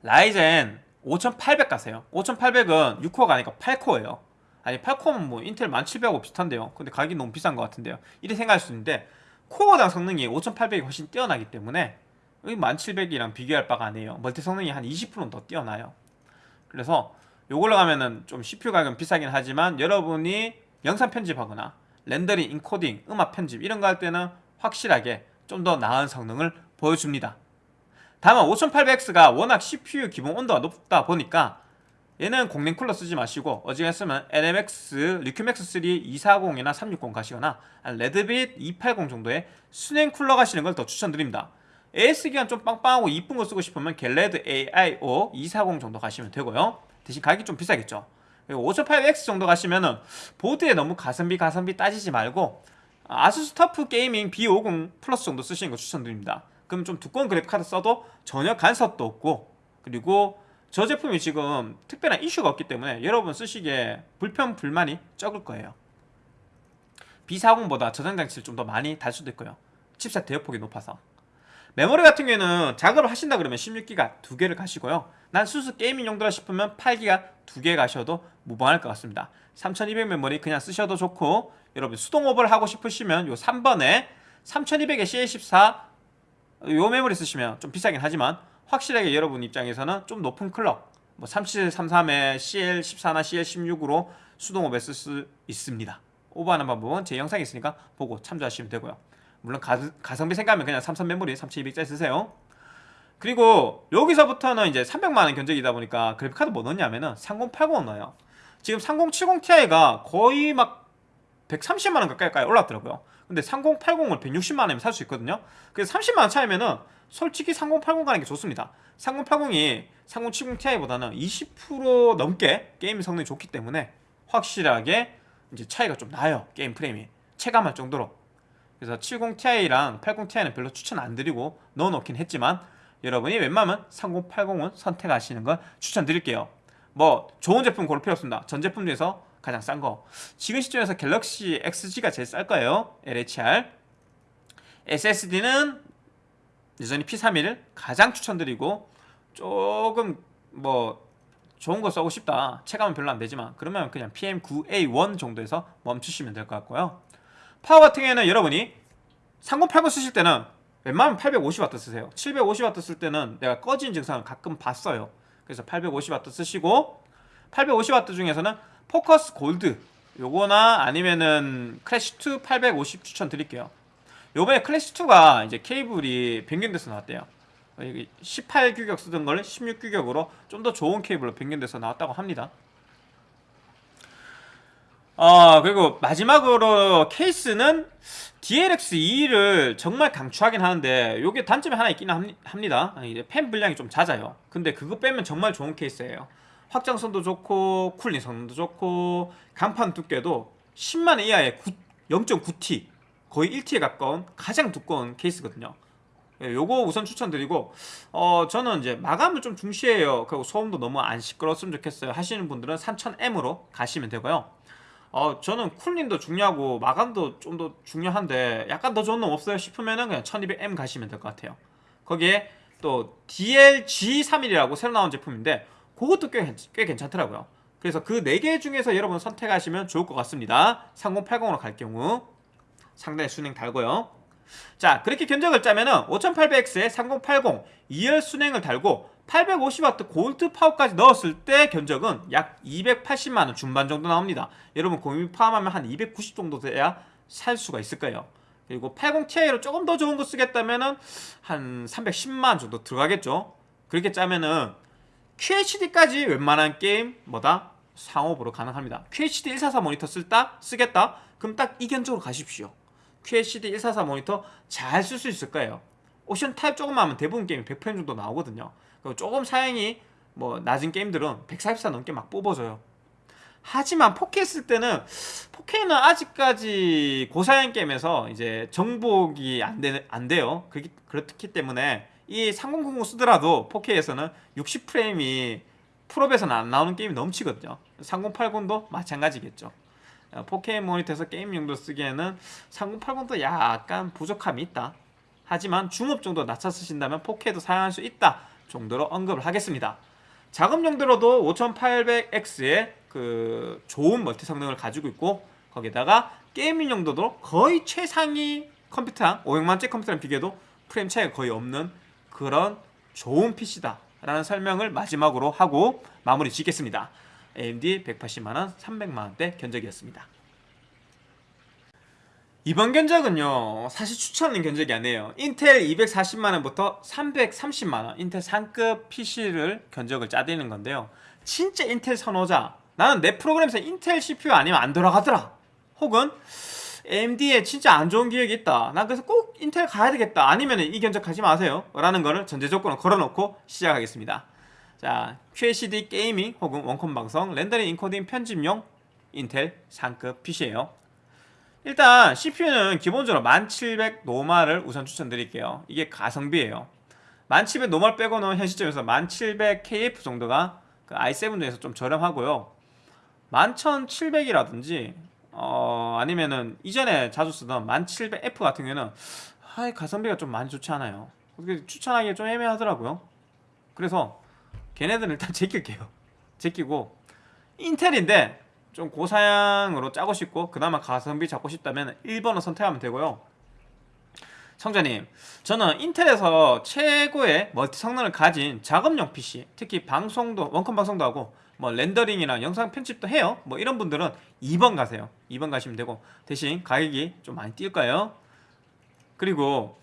라이젠 5800 가세요. 5800은 6코어가 아니고 8코어예요. 아니 8코어면 뭐 인텔 1700하고 비슷한데요. 근데 가격이 너무 비싼 것 같은데요. 이렇게 생각할 수 있는데 코어당 성능이 5800이 훨씬 뛰어나기 때문에 1700이랑 비교할 바가 아니에요. 멀티 성능이 한 20%는 더 뛰어나요. 그래서 요걸로 가면은 좀 CPU 가격은 비싸긴 하지만 여러분이 영상 편집하거나 렌더링, 인코딩, 음악 편집 이런 거 할 때는 확실하게 좀 더 나은 성능을 보여줍니다. 다만 5800X가 워낙 CPU 기본 온도가 높다 보니까 얘는 공랭 쿨러 쓰지 마시고 어지간했으면 LMX, 리큐맥스 3 240이나 360 가시거나 레드빗 280 정도의 수랭 쿨러 가시는 걸 더 추천드립니다. AS기가 좀 빵빵하고 이쁜 거 쓰고 싶으면 갤레드 AIO 240 정도 가시면 되고요. 대신 가격이 좀 비싸겠죠. 그리고 5800X 정도 가시면은 보드에 너무 가성비 가성비 따지지 말고 아수스 터프 게이밍 B50 플러스 정도 쓰시는 거 추천드립니다. 그럼 좀 두꺼운 그래픽 카드 써도 전혀 간섭도 없고 그리고 저 제품이 지금 특별한 이슈가 없기 때문에 여러분 쓰시기에 불편 불만이 적을 거예요. B40보다 저장 장치를 좀 더 많이 달 수도 있고요. 칩셋 대역폭이 높아서. 메모리 같은 경우에는 작업을 하신다 그러면 16기가 두 개를 가시고요. 난 순수 gaming 용도라 싶으면 8기가 두 개 가셔도 무방할 것 같습니다. 3200 메모리 그냥 쓰셔도 좋고 여러분 수동 오버를 하고 싶으시면 요 3번에 3200에 CL14 요 메모리 쓰시면 좀 비싸긴 하지만 확실하게 여러분 입장에서는 좀 높은 클럭 뭐 3733에 CL14나 CL16으로 수동 오버 쓸 수 있습니다. 오버하는 방법은 제 영상에 있으니까 보고 참조하시면 되고요. 물론 가, 가성비 생각하면 그냥 삼성 메모리 3200짜리 쓰세요. 그리고 여기서부터는 이제 300만원 견적이다 보니까 그래픽카드 뭐 넣냐면은 3080 넣어요. 지금 3070ti가 거의 막 130만원 가까이 올랐더라고요. 근데 3080을 160만원이면 살 수 있거든요. 그래서 30만원 차이면은 솔직히 3080 가는 게 좋습니다. 3080이 3070ti보다는 20% 넘게 게임 성능이 좋기 때문에 확실하게 이제 차이가 좀 나요. 게임 프레임이 체감할 정도로. 그래서 70ti랑 80ti는 별로 추천 안 드리고 넣어놓긴 했지만 여러분이 웬만하면 3080은 선택하시는 걸 추천드릴게요. 뭐 좋은 제품 고를 필요 없습니다. 전 제품 중에서 가장 싼 거. 지금 시점에서 갤럭시 XG가 제일 쌀 거예요. LHR. SSD는 여전히 P31을 가장 추천드리고 조금 뭐 좋은 거 써고 싶다. 체감은 별로 안 되지만 그러면 그냥 PM9A1 정도에서 멈추시면 될 것 같고요. 파워 같은 경우에는 여러분이 3080 쓰실 때는 웬만하면 850W 쓰세요. 750W 쓸 때는 내가 꺼진 증상을 가끔 봤어요. 그래서 850W 쓰시고 850W 중에서는 포커스 골드 요거나 아니면은 클래시2 850 추천 드릴게요 요번에 클래시2가 이제 케이블이 변경돼서 나왔대요 18규격 쓰던 걸 16규격으로 좀 더 좋은 케이블로 변경돼서 나왔다고 합니다 어 그리고 마지막으로 케이스는 DLX2를 정말 강추하긴 하는데 요게 단점이 하나 있기는 합니다. 이제 펜 분량이 좀 잦아요. 근데 그거 빼면 정말 좋은 케이스예요. 확장성도 좋고 쿨링 성능도 좋고 간판 두께도 10만 이하의 0.9T 거의 1T에 가까운 가장 두꺼운 케이스거든요. 예, 요거 우선 추천드리고 어 저는 이제 마감을 좀 중시해요. 그리고 소음도 너무 안 시끄러웠으면 좋겠어요. 하시는 분들은 3000M으로 가시면 되고요 어 저는 쿨링도 중요하고 마감도 좀 더 중요한데 약간 더 좋은 놈 없어요 싶으면은 그냥 1200M 가시면 될 것 같아요. 거기에 또 DLG31이라고 새로 나온 제품인데 그것도 꽤, 꽤 괜찮더라고요. 그래서 그 4개 중에서 여러분 선택하시면 좋을 것 같습니다. 3080으로 갈 경우. 상당히 순행 달고요. 자 그렇게 견적을 짜면은 5800X에 3080 2열 순행을 달고 850W 골드 파워까지 넣었을 때 견적은 약 280만원 중반 정도 나옵니다. 여러분 공유 포함하면 한 290 정도 돼야 살 수가 있을 거예요. 그리고 80ti로 조금 더 좋은 거 쓰겠다면 은 한 310만원 정도 들어가겠죠. 그렇게 짜면은 QHD까지 웬만한 게임 뭐다? 상옵으로 가능합니다. QHD 144 모니터 쓸다? 쓰겠다? 그럼 딱 이 견적으로 가십시오. QHD 144 모니터 잘 쓸 수 있을 거예요. 옵션 타협 조금만 하면 대부분 게임이 100프레임 정도 나오거든요 조금 사양이 뭐 낮은 게임들은 144 넘게 막 뽑아줘요. 하지만 4K 쓸 때는 4K는 아직까지 고사양 게임에서 이제 정복이 안, 되, 안 돼요. 그렇기, 그렇기 때문에 이 3090 쓰더라도 4K에서는 60프레임이 풀옵에서는 안 나오는 게임이 넘치거든요. 3080도 마찬가지겠죠. 4K 모니터에서 게임 용도 쓰기에는 3080도 약간 부족함이 있다. 하지만 중옵 정도 낮춰 쓰신다면 4K도 사용할 수 있다 정도로 언급을 하겠습니다. 작업 용도로도 5800X의 그 좋은 멀티 성능을 가지고 있고 거기다가 gaming 용도도 거의 최상위 컴퓨터랑 500만원짜리 컴퓨터랑 비교해도 프레임 차이가 거의 없는 그런 좋은 PC다 라는 설명을 마지막으로 하고 마무리 짓겠습니다. AMD 180만원 300만원대 견적이었습니다 이번 견적은요 사실 추천하는 견적이 아니에요. 인텔 240만원부터 330만원 인텔 상급 PC를 견적을 짜드리는 건데요. 진짜 인텔 선호자. 나는 내 프로그램에서 인텔 CPU 아니면 안 돌아가더라. 혹은 AMD에 진짜 안 좋은 기억이 있다. 난 그래서 꼭 인텔 가야 되겠다. 아니면 이 견적 하지 마세요. 라는 거를 전제 조건을 걸어놓고 시작하겠습니다. 자 QHD gaming 혹은 원컴 방송 렌더링 인코딩 편집용 인텔 상급 PC예요 일단 CPU는 기본적으로 1700 normal을 우선 추천드릴게요. 이게 가성비예요. 1700 normal 빼고는 현 시점에서 1700 KF 정도가 그 i7 중에서 좀 저렴하고요. 11700이라든지 어 아니면은 이전에 자주 쓰던 1700F 같은 경우는 아 가성비가 좀 많이 좋지 않아요. 추천하기 좀 애매하더라고요. 그래서 걔네들은 일단 제낄게요. 제끼고. 인텔인데 좀 고사양으로 짜고 싶고 그나마 가성비 잡고 싶다면 1번을 선택하면 되고요. 성자님 저는 인텔에서 최고의 멀티 성능을 가진 작업용 PC 특히 방송도 원컴 방송도 하고 뭐 렌더링이나 영상 편집도 해요. 뭐 이런 분들은 2번 가세요. 2번 가시면 되고 대신 가격이 좀 많이 뛸 거예요. 그리고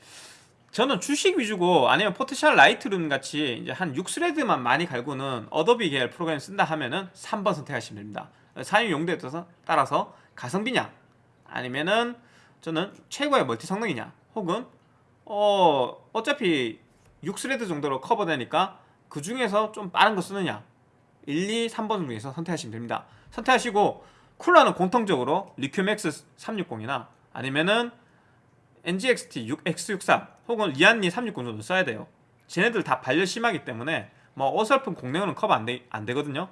저는 주식 위주고 아니면 포토샵 라이트룸 같이 이제 한 6 thread만 많이 갈고는 어도비 계열 프로그램 쓴다 하면은 3번 선택하시면 됩니다 사용 용도에 따라서 가성비냐? 아니면은 저는 최고의 멀티 성능이냐? 혹은 어 어차피 6 thread 정도로 커버되니까 그 중에서 좀 빠른 거 쓰느냐? 1, 2, 3번 중에서 선택하시면 됩니다. 선택하시고 쿨러는 공통적으로 리큐맥스 360이나 아니면은 NZXT X63 혹은 리안리 360 정도 써야 돼요. 쟤네들 다 발열 심하기 때문에 뭐 어설픈 공랭은 커버 안, 되, 안 되거든요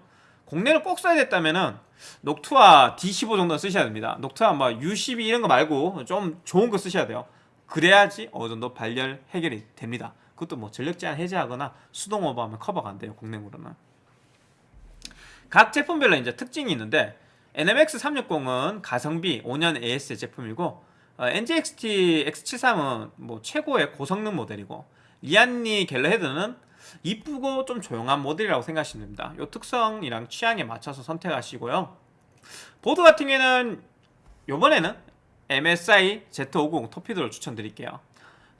공랭을 꼭 써야 됐다면은 녹투아 D15 정도 쓰셔야 됩니다. 녹투아 뭐 U12 이런 거 말고 좀 좋은 거 쓰셔야 돼요. 그래야지 어느 정도 발열 해결이 됩니다. 그것도 뭐 전력 제한 해제하거나 수동 오버하면 커버가 안 돼요 공랭으로는. 각 제품별로 이제 특징이 있는데 NMX360은 가성비 5년 AS 제품이고 어, NZXT X73은 뭐 최고의 고성능 모델이고 Lian Li Galahad는 이쁘고 좀 조용한 모델이라고 생각하시면 됩니다 이 특성이랑 취향에 맞춰서 선택하시고요 보드 같은 경우에는 요번에는 MSI Z50 토피도를 추천드릴게요.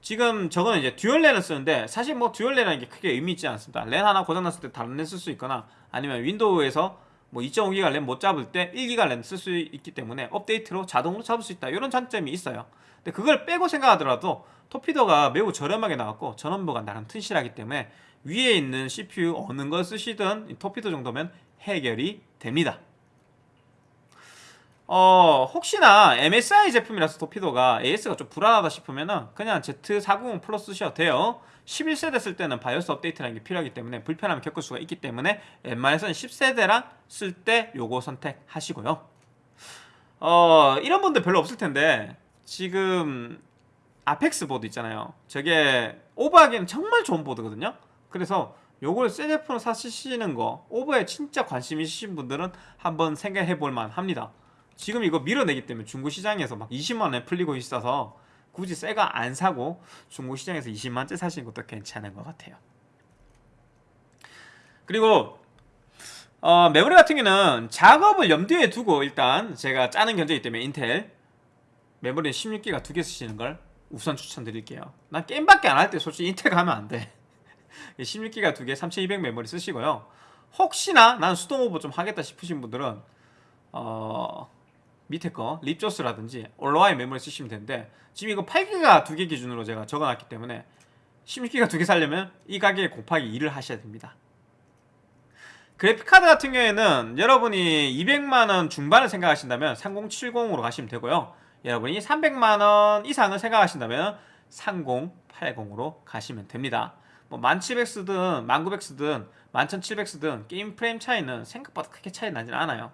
지금 저거는 이제 dual 랜을 쓰는데 사실 뭐 dual 랜이라는 게 크게 의미 있지 않습니다. 랜 하나 고장났을 때 다른 랜쓸수 있거나 아니면 윈도우에서 뭐 2.5기가 랜 못 잡을 때 1기가 랜 쓸 수 있기 때문에 업데이트로 자동으로 잡을 수 있다 이런 장점이 있어요 근데 그걸 빼고 생각하더라도 Torpedo가 매우 저렴하게 나왔고 전원부가 나름 튼실하기 때문에 위에 있는 CPU 어느 걸 쓰시든 Torpedo 정도면 해결이 됩니다. 어 혹시나 MSI 제품이라서 Torpedo가 AS가 좀 불안하다 싶으면은 그냥 Z490 Plus 쓰셔도 돼요. 11세대 쓸 때는 바이오스 업데이트라는 게 필요하기 때문에 불편함을 겪을 수가 있기 때문에 웬만해서는 10세대랑 쓸 때 요거 선택하시고요. 어 이런 분들 별로 없을 텐데 지금 아펙스 보드 있잖아요. 저게 오버하기에는 정말 좋은 보드거든요 그래서 요걸 새 제품으로 사시는 거 오버에 진짜 관심 있으신 분들은 한번 생각해 볼 만 합니다 지금 이거 밀어내기 때문에 중고 시장에서 막 20만 원에 풀리고 있어서 굳이 새가 안 사고 중고 시장에서 20만째 사시는 것도 괜찮은 것 같아요. 그리고 어, 메모리 같은 경우는 작업을 염두에 두고 일단 제가 짜는 견적이기 때문에 인텔 메모리 16기가 두 개 쓰시는 걸 우선 추천드릴게요. 난 게임밖에 안 할 때 솔직히 인텔 가면 안 돼. 16기가 두 개, 3200 메모리 쓰시고요. 혹시나 난 수동 오버 좀 하겠다 싶으신 분들은 어 밑에 거 Ripjaws라든지 올라와의 메모리 쓰시면 되는데 지금 이거 8기가 두 개 기준으로 제가 적어놨기 때문에 16기가 두 개 살려면 이 가격에 곱하기 2를 하셔야 됩니다. 그래픽카드 같은 경우에는 여러분이 200만원 중반을 생각하신다면 3070으로 가시면 되고요. 여러분이 300만원 이상을 생각하신다면 3080으로 가시면 됩니다 뭐 1700쓰든 1900쓰든 11700쓰든 게임 프레임 차이는 생각보다 크게 차이 나진 않아요.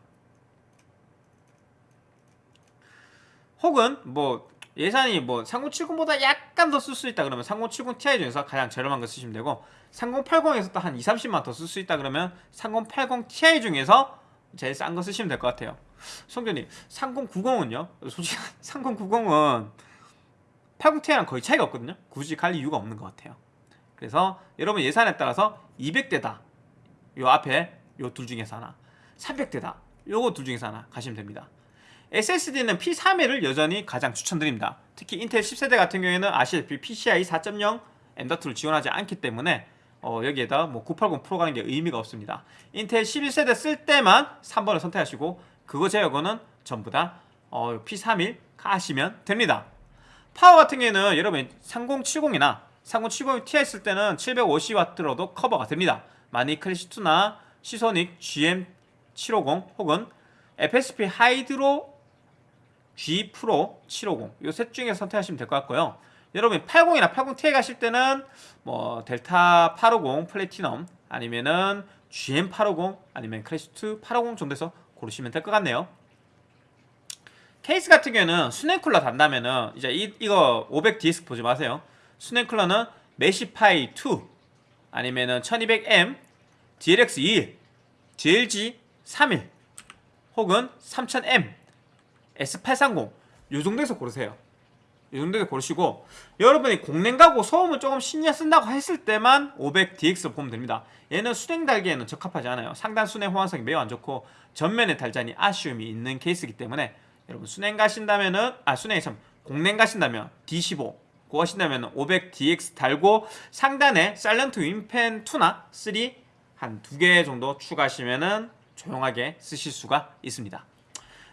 혹은 뭐 예산이 뭐 3070보다 약간 더 쓸 수 있다 그러면 3070 Ti 중에서 가장 저렴한 거 쓰시면 되고 3080에서 또 한 2, 30만 더 쓸 수 있다 그러면 3080 Ti 중에서 제일 싼 거 쓰시면 될 것 같아요. 성준이 3090은요? 솔직히 3090은 80 Ti랑 거의 차이가 없거든요. 굳이 갈 이유가 없는 것 같아요 그래서 여러분 예산에 따라서 200대다 요 앞에 요 둘 중에서 하나 300대다 요거 둘 중에서 하나 가시면 됩니다 SSD는 P31을 여전히 가장 추천드립니다. 특히 인텔 10세대 같은 경우에는 아시다시피 PCI 4.0 M.2를 지원하지 않기 때문에 어, 여기에다 뭐 980 프로 가는 게 의미가 없습니다. 인텔 11세대 쓸 때만 3번을 선택하시고 그거 제외한 거는 전부 다 어, P31 가시면 됩니다. 파워 같은 경우에는 여러분 3070이나 3070 Ti 쓸 때는 750W로도 커버가 됩니다. 마니 Classic 2나 Seasonic GM750 혹은 FSP Hydro G Pro 750 이 셋 중에 선택하시면 될 것 같고요. 여러분 80이나 80Ti 가실 때는 뭐 델타 850 플래티넘 아니면은 GM 850 아니면 크래시2 850 정도에서 고르시면 될 것 같네요. 케이스 같은 경우에는 수냉쿨러 단다면은 이제 이, 이거 500DS 보지 마세요. 수냉쿨러는 메시파이 2 아니면은 1200M DLX 2 DLG 31 혹은 3000M S830 요 정도에서 고르세요. 이 정도에서 고르시고 여러분이 공랭 가고 소음을 조금 신경 쓴다고 했을 때만 500DX 보면 됩니다. 얘는 수냉 달기에는 적합하지 않아요. 상단 수냉 호환성이 매우 안 좋고 전면에 달자니 아쉬움이 있는 케이스이기 때문에 여러분 수냉 가신다면은 아 수냉이 참 공랭 가신다면 D15 그거 하신다면 500DX 달고 상단에 사일런트 윈펜 2나 3 한 두 개 정도 추가하시면은 조용하게 쓰실 수가 있습니다.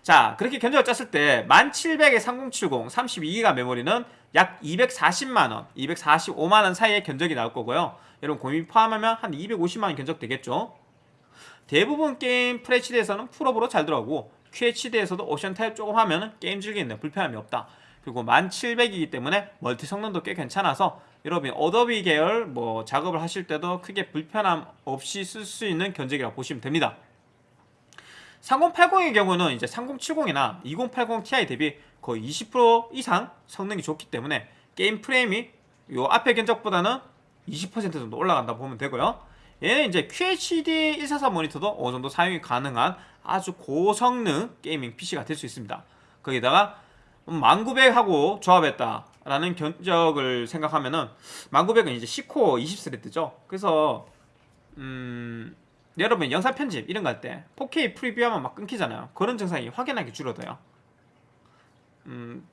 자 그렇게 견적을 짰을 때 1700에 3070 32기가 메모리는 약 240만원 245만원 사이의 견적이 나올 거고요. 여러분 고민 포함하면 한 250만원 견적 되겠죠? 대부분 게임 FHD에서는 풀옵으로 잘 들어가고 QHD에서도 옵션 타협 조금 하면 게임 즐기는데 불편함이 없다 그리고 1700이기 때문에 멀티 성능도 꽤 괜찮아서 여러분 Adobe 계열 뭐 작업을 하실 때도 크게 불편함 없이 쓸 수 있는 견적이라고 보시면 됩니다 3080의 경우는 이제 3070이나 2080 Ti 대비 거의 20% 이상 성능이 좋기 때문에 게임 프레임이 요 앞에 견적보다는 20% 정도 올라간다 보면 되고요. 얘는 이제 QHD 144 모니터도 어느 정도 사용이 가능한 아주 고성능 gaming PC가 될 수 있습니다. 거기다가 1900하고 조합했다 라는 견적을 생각하면은 1900은 이제 10코어 20 thread죠. 그래서 음 여러분 영상 편집 이런 거 할 때 4K 프리뷰하면 막 끊기잖아요. 그런 증상이 확연하게 줄어들어요. 음,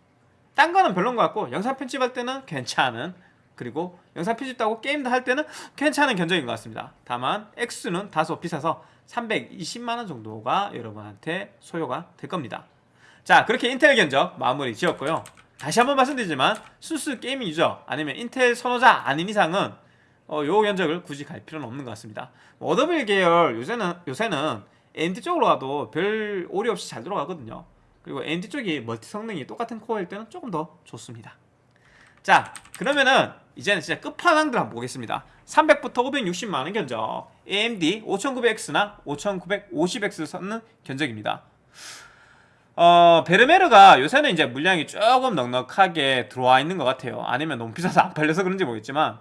딴 거는 별론 것 같고 영상 편집할 때는 괜찮은 그리고 영상 편집도 하고 게임도 할 때는 괜찮은 견적인 것 같습니다. 다만 X는 다소 비싸서 320만원 정도가 여러분한테 소요가 될 겁니다. 자 그렇게 인텔 견적 마무리 지었고요. 다시 한번 말씀드리지만 순수 게이밍 유저 아니면 인텔 선호자 아닌 이상은 어, 요 견적을 굳이 갈 필요는 없는 것 같습니다. 뭐 어드빌 계열 요새는 요새는 AMD 쪽으로 가도 별 오류 없이 잘 들어가거든요. 그리고 AMD 쪽이 멀티 성능이 똑같은 코어일 때는 조금 더 좋습니다. 자 그러면은 이제는 진짜 끝판왕들 한번 보겠습니다 300부터 560만원 견적 AMD 5900X나 5950X를 썼는 견적입니다 어, 베르메르가 요새는 이제 물량이 조금 넉넉하게 들어와 있는 것 같아요. 아니면 너무 비싸서 안 팔려서 그런지 모르겠지만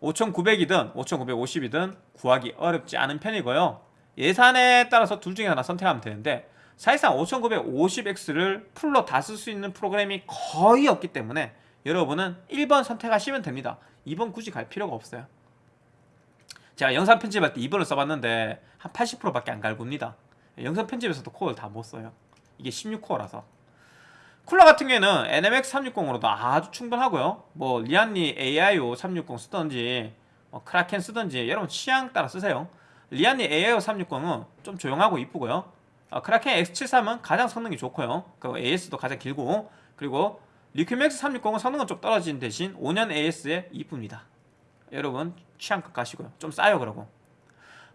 5900이든 5950이든 구하기 어렵지 않은 편이고요. 예산에 따라서 둘 중에 하나 선택하면 되는데 사실상 5950X를 풀로 다 쓸 수 있는 프로그램이 거의 없기 때문에 여러분은 1번 선택하시면 됩니다. 2번 굳이 갈 필요가 없어요. 제가 영상 편집할 때 2번을 써봤는데 한 80%밖에 안 갈굽니다. 영상 편집에서도 코어를 다 못 써요 이게 16코어라서. 쿨러 같은 경우에는 Enermax 360으로도 아주 충분하고요. 뭐 Lian Li AIO 360 쓰던지 뭐 Kraken 쓰던지 여러분 취향 따라 쓰세요. Lian Li AIO 360은 좀 조용하고 이쁘고요. 어, Kraken X73은 가장 성능이 좋고요. 그 AS도 가장 길고 그리고 Liqmax 360은 성능은 좀 떨어진 대신 5년 AS에 이쁩니다. 여러분 취향껏 가시고요. 좀 싸요 그러고.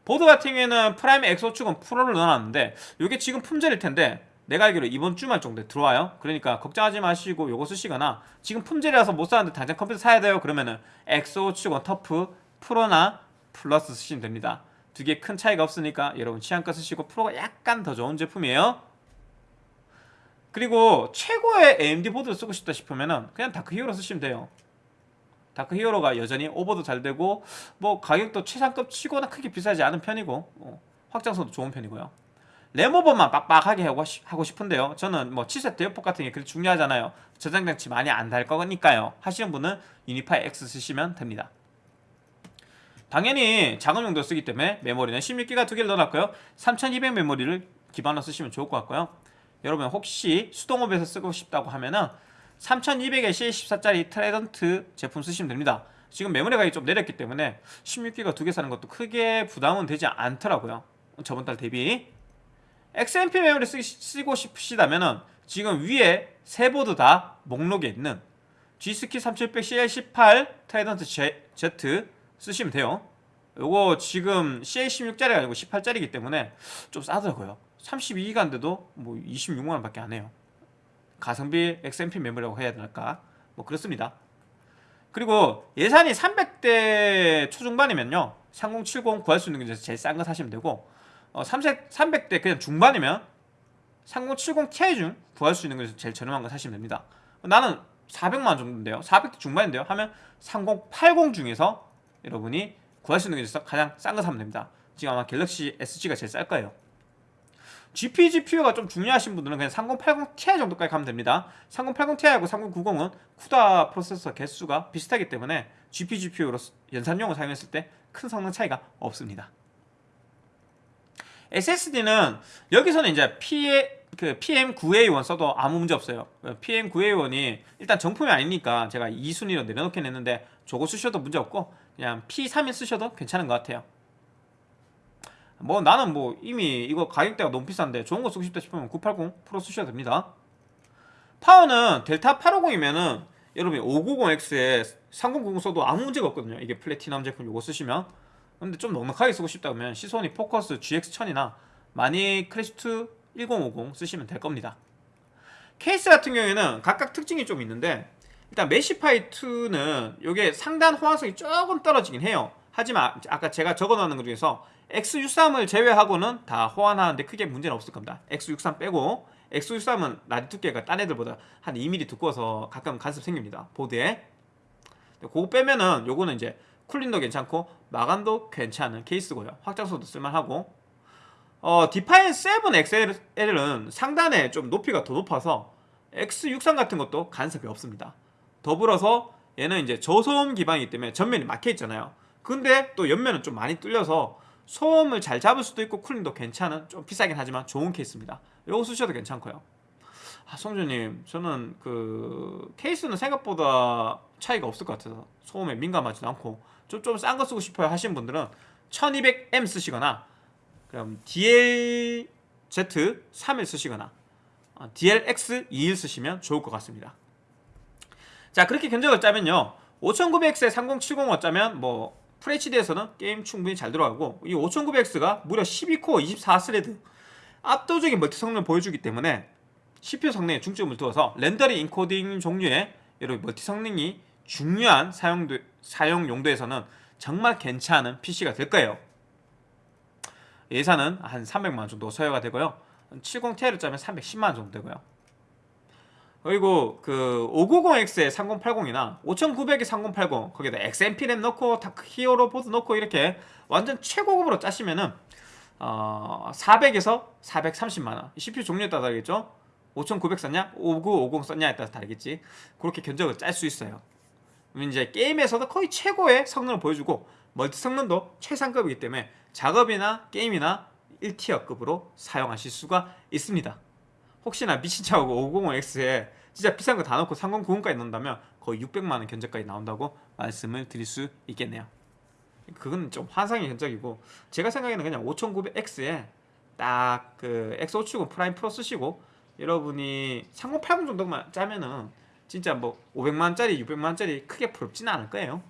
보드 같은 경우에는 Prime X570 Pro를 넣어놨는데 이게 지금 품절일 텐데 내가 알기로 이번 주말 정도에 들어와요 그러니까 걱정하지 마시고 요거 쓰시거나 지금 품절이라서 못 사는데 당장 컴퓨터 사야 돼요 그러면은 X570 TUF Pro나 Plus 쓰시면 됩니다 두 개 큰 차이가 없으니까 여러분 취향껏 쓰시고 Pro가 약간 더 좋은 제품이에요 그리고 최고의 AMD 보드를 쓰고 싶다 싶으면은 그냥 Dark Hero 쓰시면 돼요. Dark Hero가 여전히 오버도 잘 되고 뭐 가격도 최상급 치고나 크게 비싸지 않은 편이고 어, 확장성도 좋은 편이고요. 램오버만 빡빡하게 하고 싶은데요. 저는 뭐 칩셋 대역폭 같은 게 그렇게 중요하잖아요. 저장장치 많이 안 달 거니까요. 하시는 분은 Unify-X 쓰시면 됩니다. 당연히 작업 용도 쓰기 때문에 메모리는 16기가 두 개를 넣어놨고요. 3200 메모리를 기반으로 쓰시면 좋을 것 같고요. 여러분 혹시 수동 오버해서 쓰고 싶다고 하면은 3200에 C14짜리 Trident 제품 쓰시면 됩니다 지금 메모리 가격이 좀 내렸기 때문에 16기가 두 개 사는 것도 크게 부담은 되지 않더라고요 저번 달 대비 XMP 메모리 쓰, 쓰고 싶으시다면은 지금 위에 세 보드 다 목록에 있는 G.Skill 3700 CL18 Trident Z 쓰시면 돼요. 요거 지금 CL16짜리가 아니고 18짜리이기 때문에 좀 싸더라고요. 32기가인데도 뭐 26만원 밖에 안 해요. 가성비 XMP 메모리라고 해야 될까? 뭐 그렇습니다. 그리고 예산이 300대 초중반이면요. 3070 구할 수 있는 게 제일 싼 거 사시면 되고 어, 300, 300대 그냥 중반이면 3070 Ti 중 구할 수 있는 게 제일 저렴한 거 사시면 됩니다. 나는 400만원 정도인데요. 400대 중반인데요. 하면 3080 중에서 여러분이 구할 수 있는 게 있어서 가장 싼 거 사면 됩니다. 지금 아마 갤럭시 SG가 제일 쌀 거예요. GP, GPU가 좀 중요하신 분들은 그냥 3080 Ti 정도까지 가면 됩니다. 3080 Ti하고 3090은 쿠다 프로세서 개수가 비슷하기 때문에 GP, GPU로 연산용을 사용했을 때 큰 성능 차이가 없습니다 SSD는 여기서는 이제 P, 그 PM9A1 써도 아무 문제 없어요. PM9A1이 일단 정품이 아니니까 제가 2순위로 내려놓긴 했는데 저거 쓰셔도 문제 없고 그냥 P31 쓰셔도 괜찮은 것 같아요. 뭐 나는 뭐 이미 이거 가격대가 너무 비싼데 좋은 거 쓰고 싶다 싶으면 980 프로 쓰셔도 됩니다. 파워는 델타 850이면은 여러분이 5900X에 3090 써도 아무 문제가 없거든요. 이게 플래티넘 제품 이거 쓰시면 근데 좀 넉넉하게 쓰고 싶다면 Seasonic Focus GX1000이나 마닉 클래식2 1050 쓰시면 될 겁니다. 케이스 같은 경우에는 각각 특징이 좀 있는데 일단 Meshify 2는 이게 상단 호환성이 조금 떨어지긴 해요. 하지만 아까 제가 적어놓은 것 중에서 X63을 제외하고는 다 호환하는데 크게 문제는 없을 겁니다. X63 빼고 X63은 라디 두께가 딴 애들보다 한 2mm 두꺼워서 가끔 간섭 생깁니다. 보드에. 그거 빼면은 요거는 이제 쿨링도 괜찮고 마감도 괜찮은 케이스고요 확장성도 쓸만하고 어, Define 7 XL은 상단에 좀 높이가 더 높아서 X63 같은 것도 간섭이 없습니다 더불어서 얘는 이제 저소음 기반이기 때문에 전면이 막혀 있잖아요 근데 또 옆면은 좀 많이 뚫려서 소음을 잘 잡을 수도 있고 쿨링도 괜찮은 좀 비싸긴 하지만 좋은 케이스입니다. 요거 쓰셔도 괜찮고요. 아, 성주님, 저는 그 케이스는 생각보다 차이가 없을 것 같아서 소음에 민감하지도 않고 좀좀싼 거 쓰고 싶어요 하시는 분들은 1200M 쓰시거나 그럼 DLZ 3을 쓰시거나 어, DLX 21 쓰시면 좋을 것 같습니다. 자 그렇게 견적을 짜면요 5900X에 3070 어쩌면 뭐 FHD에서는 게임 충분히 잘 들어가고 이 5900X가 무려 12코어 24스레드 압도적인 멀티 성능을 보여주기 때문에 CPU 성능에 중점을 두어서 렌더링 인코딩 종류의 여러 멀티 성능이 중요한 사용도, 사용 용도에서는 정말 괜찮은 PC가 될 거예요. 예산은 한 300만 원 정도 소요가 되고요. 70Ti를 짜면 310만 원 정도 되고요. 그리고 그 5900X에 3080이나 5900에 3080 거기다 XMP 램 넣고 히어로 보드 넣고 이렇게 완전 최고급으로 짜시면은 어 400에서 430만 원. CPU 종류에 따라 다르겠죠? 5900 썼냐? 5950 썼냐에 따라 다르겠지. 그렇게 견적을 짤 수 있어요. 이제 게임에서도 거의 최고의 성능을 보여주고 멀티 성능도 최상급이기 때문에 작업이나 게임이나 1티어급으로 사용하실 수가 있습니다. 혹시나 미친 척하고 550X에 진짜 비싼 거 다 넣고 3090까지 넣는다면 거의 600만 원 견적까지 나온다고 말씀을 드릴 수 있겠네요. 그건 좀 환상의 견적이고 제가 생각에는 그냥 5900X에 딱 그 X570 Prime Pro 쓰시고 여러분이 3080 정도만 짜면은 진짜 뭐 500만원짜리 600만원짜리 크게 부럽지는 않을 거예요.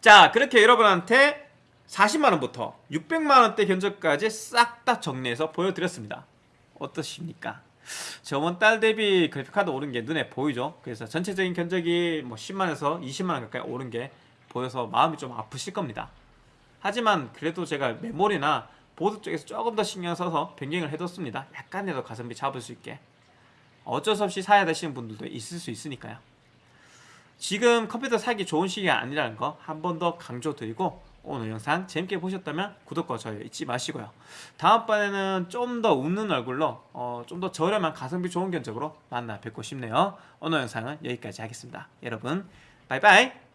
자 그렇게 여러분한테 40만원부터 600만원대 견적까지 싹 다 정리해서 보여드렸습니다. 어떠십니까? 저번 달 대비 그래픽카드 오른 게 눈에 보이죠? 그래서 전체적인 견적이 뭐 10만에서 20만원 가까이 오른 게 보여서 마음이 좀 아프실 겁니다. 하지만 그래도 제가 메모리나 보드 쪽에서 조금 더 신경 써서 변경을 해뒀습니다. 약간이라도 가성비 잡을 수 있게 어쩔 수 없이 사야 되시는 분들도 있을 수 있으니까요. 지금 컴퓨터 사기 좋은 시기가 아니라는 거 한 번 더 강조드리고 오늘 영상 재밌게 보셨다면 구독과 좋아요 잊지 마시고요. 다음번에는 좀 더 웃는 얼굴로 어, 좀 더 저렴한 가성비 좋은 견적으로 만나 뵙고 싶네요. 오늘 영상은 여기까지 하겠습니다. 여러분 바이바이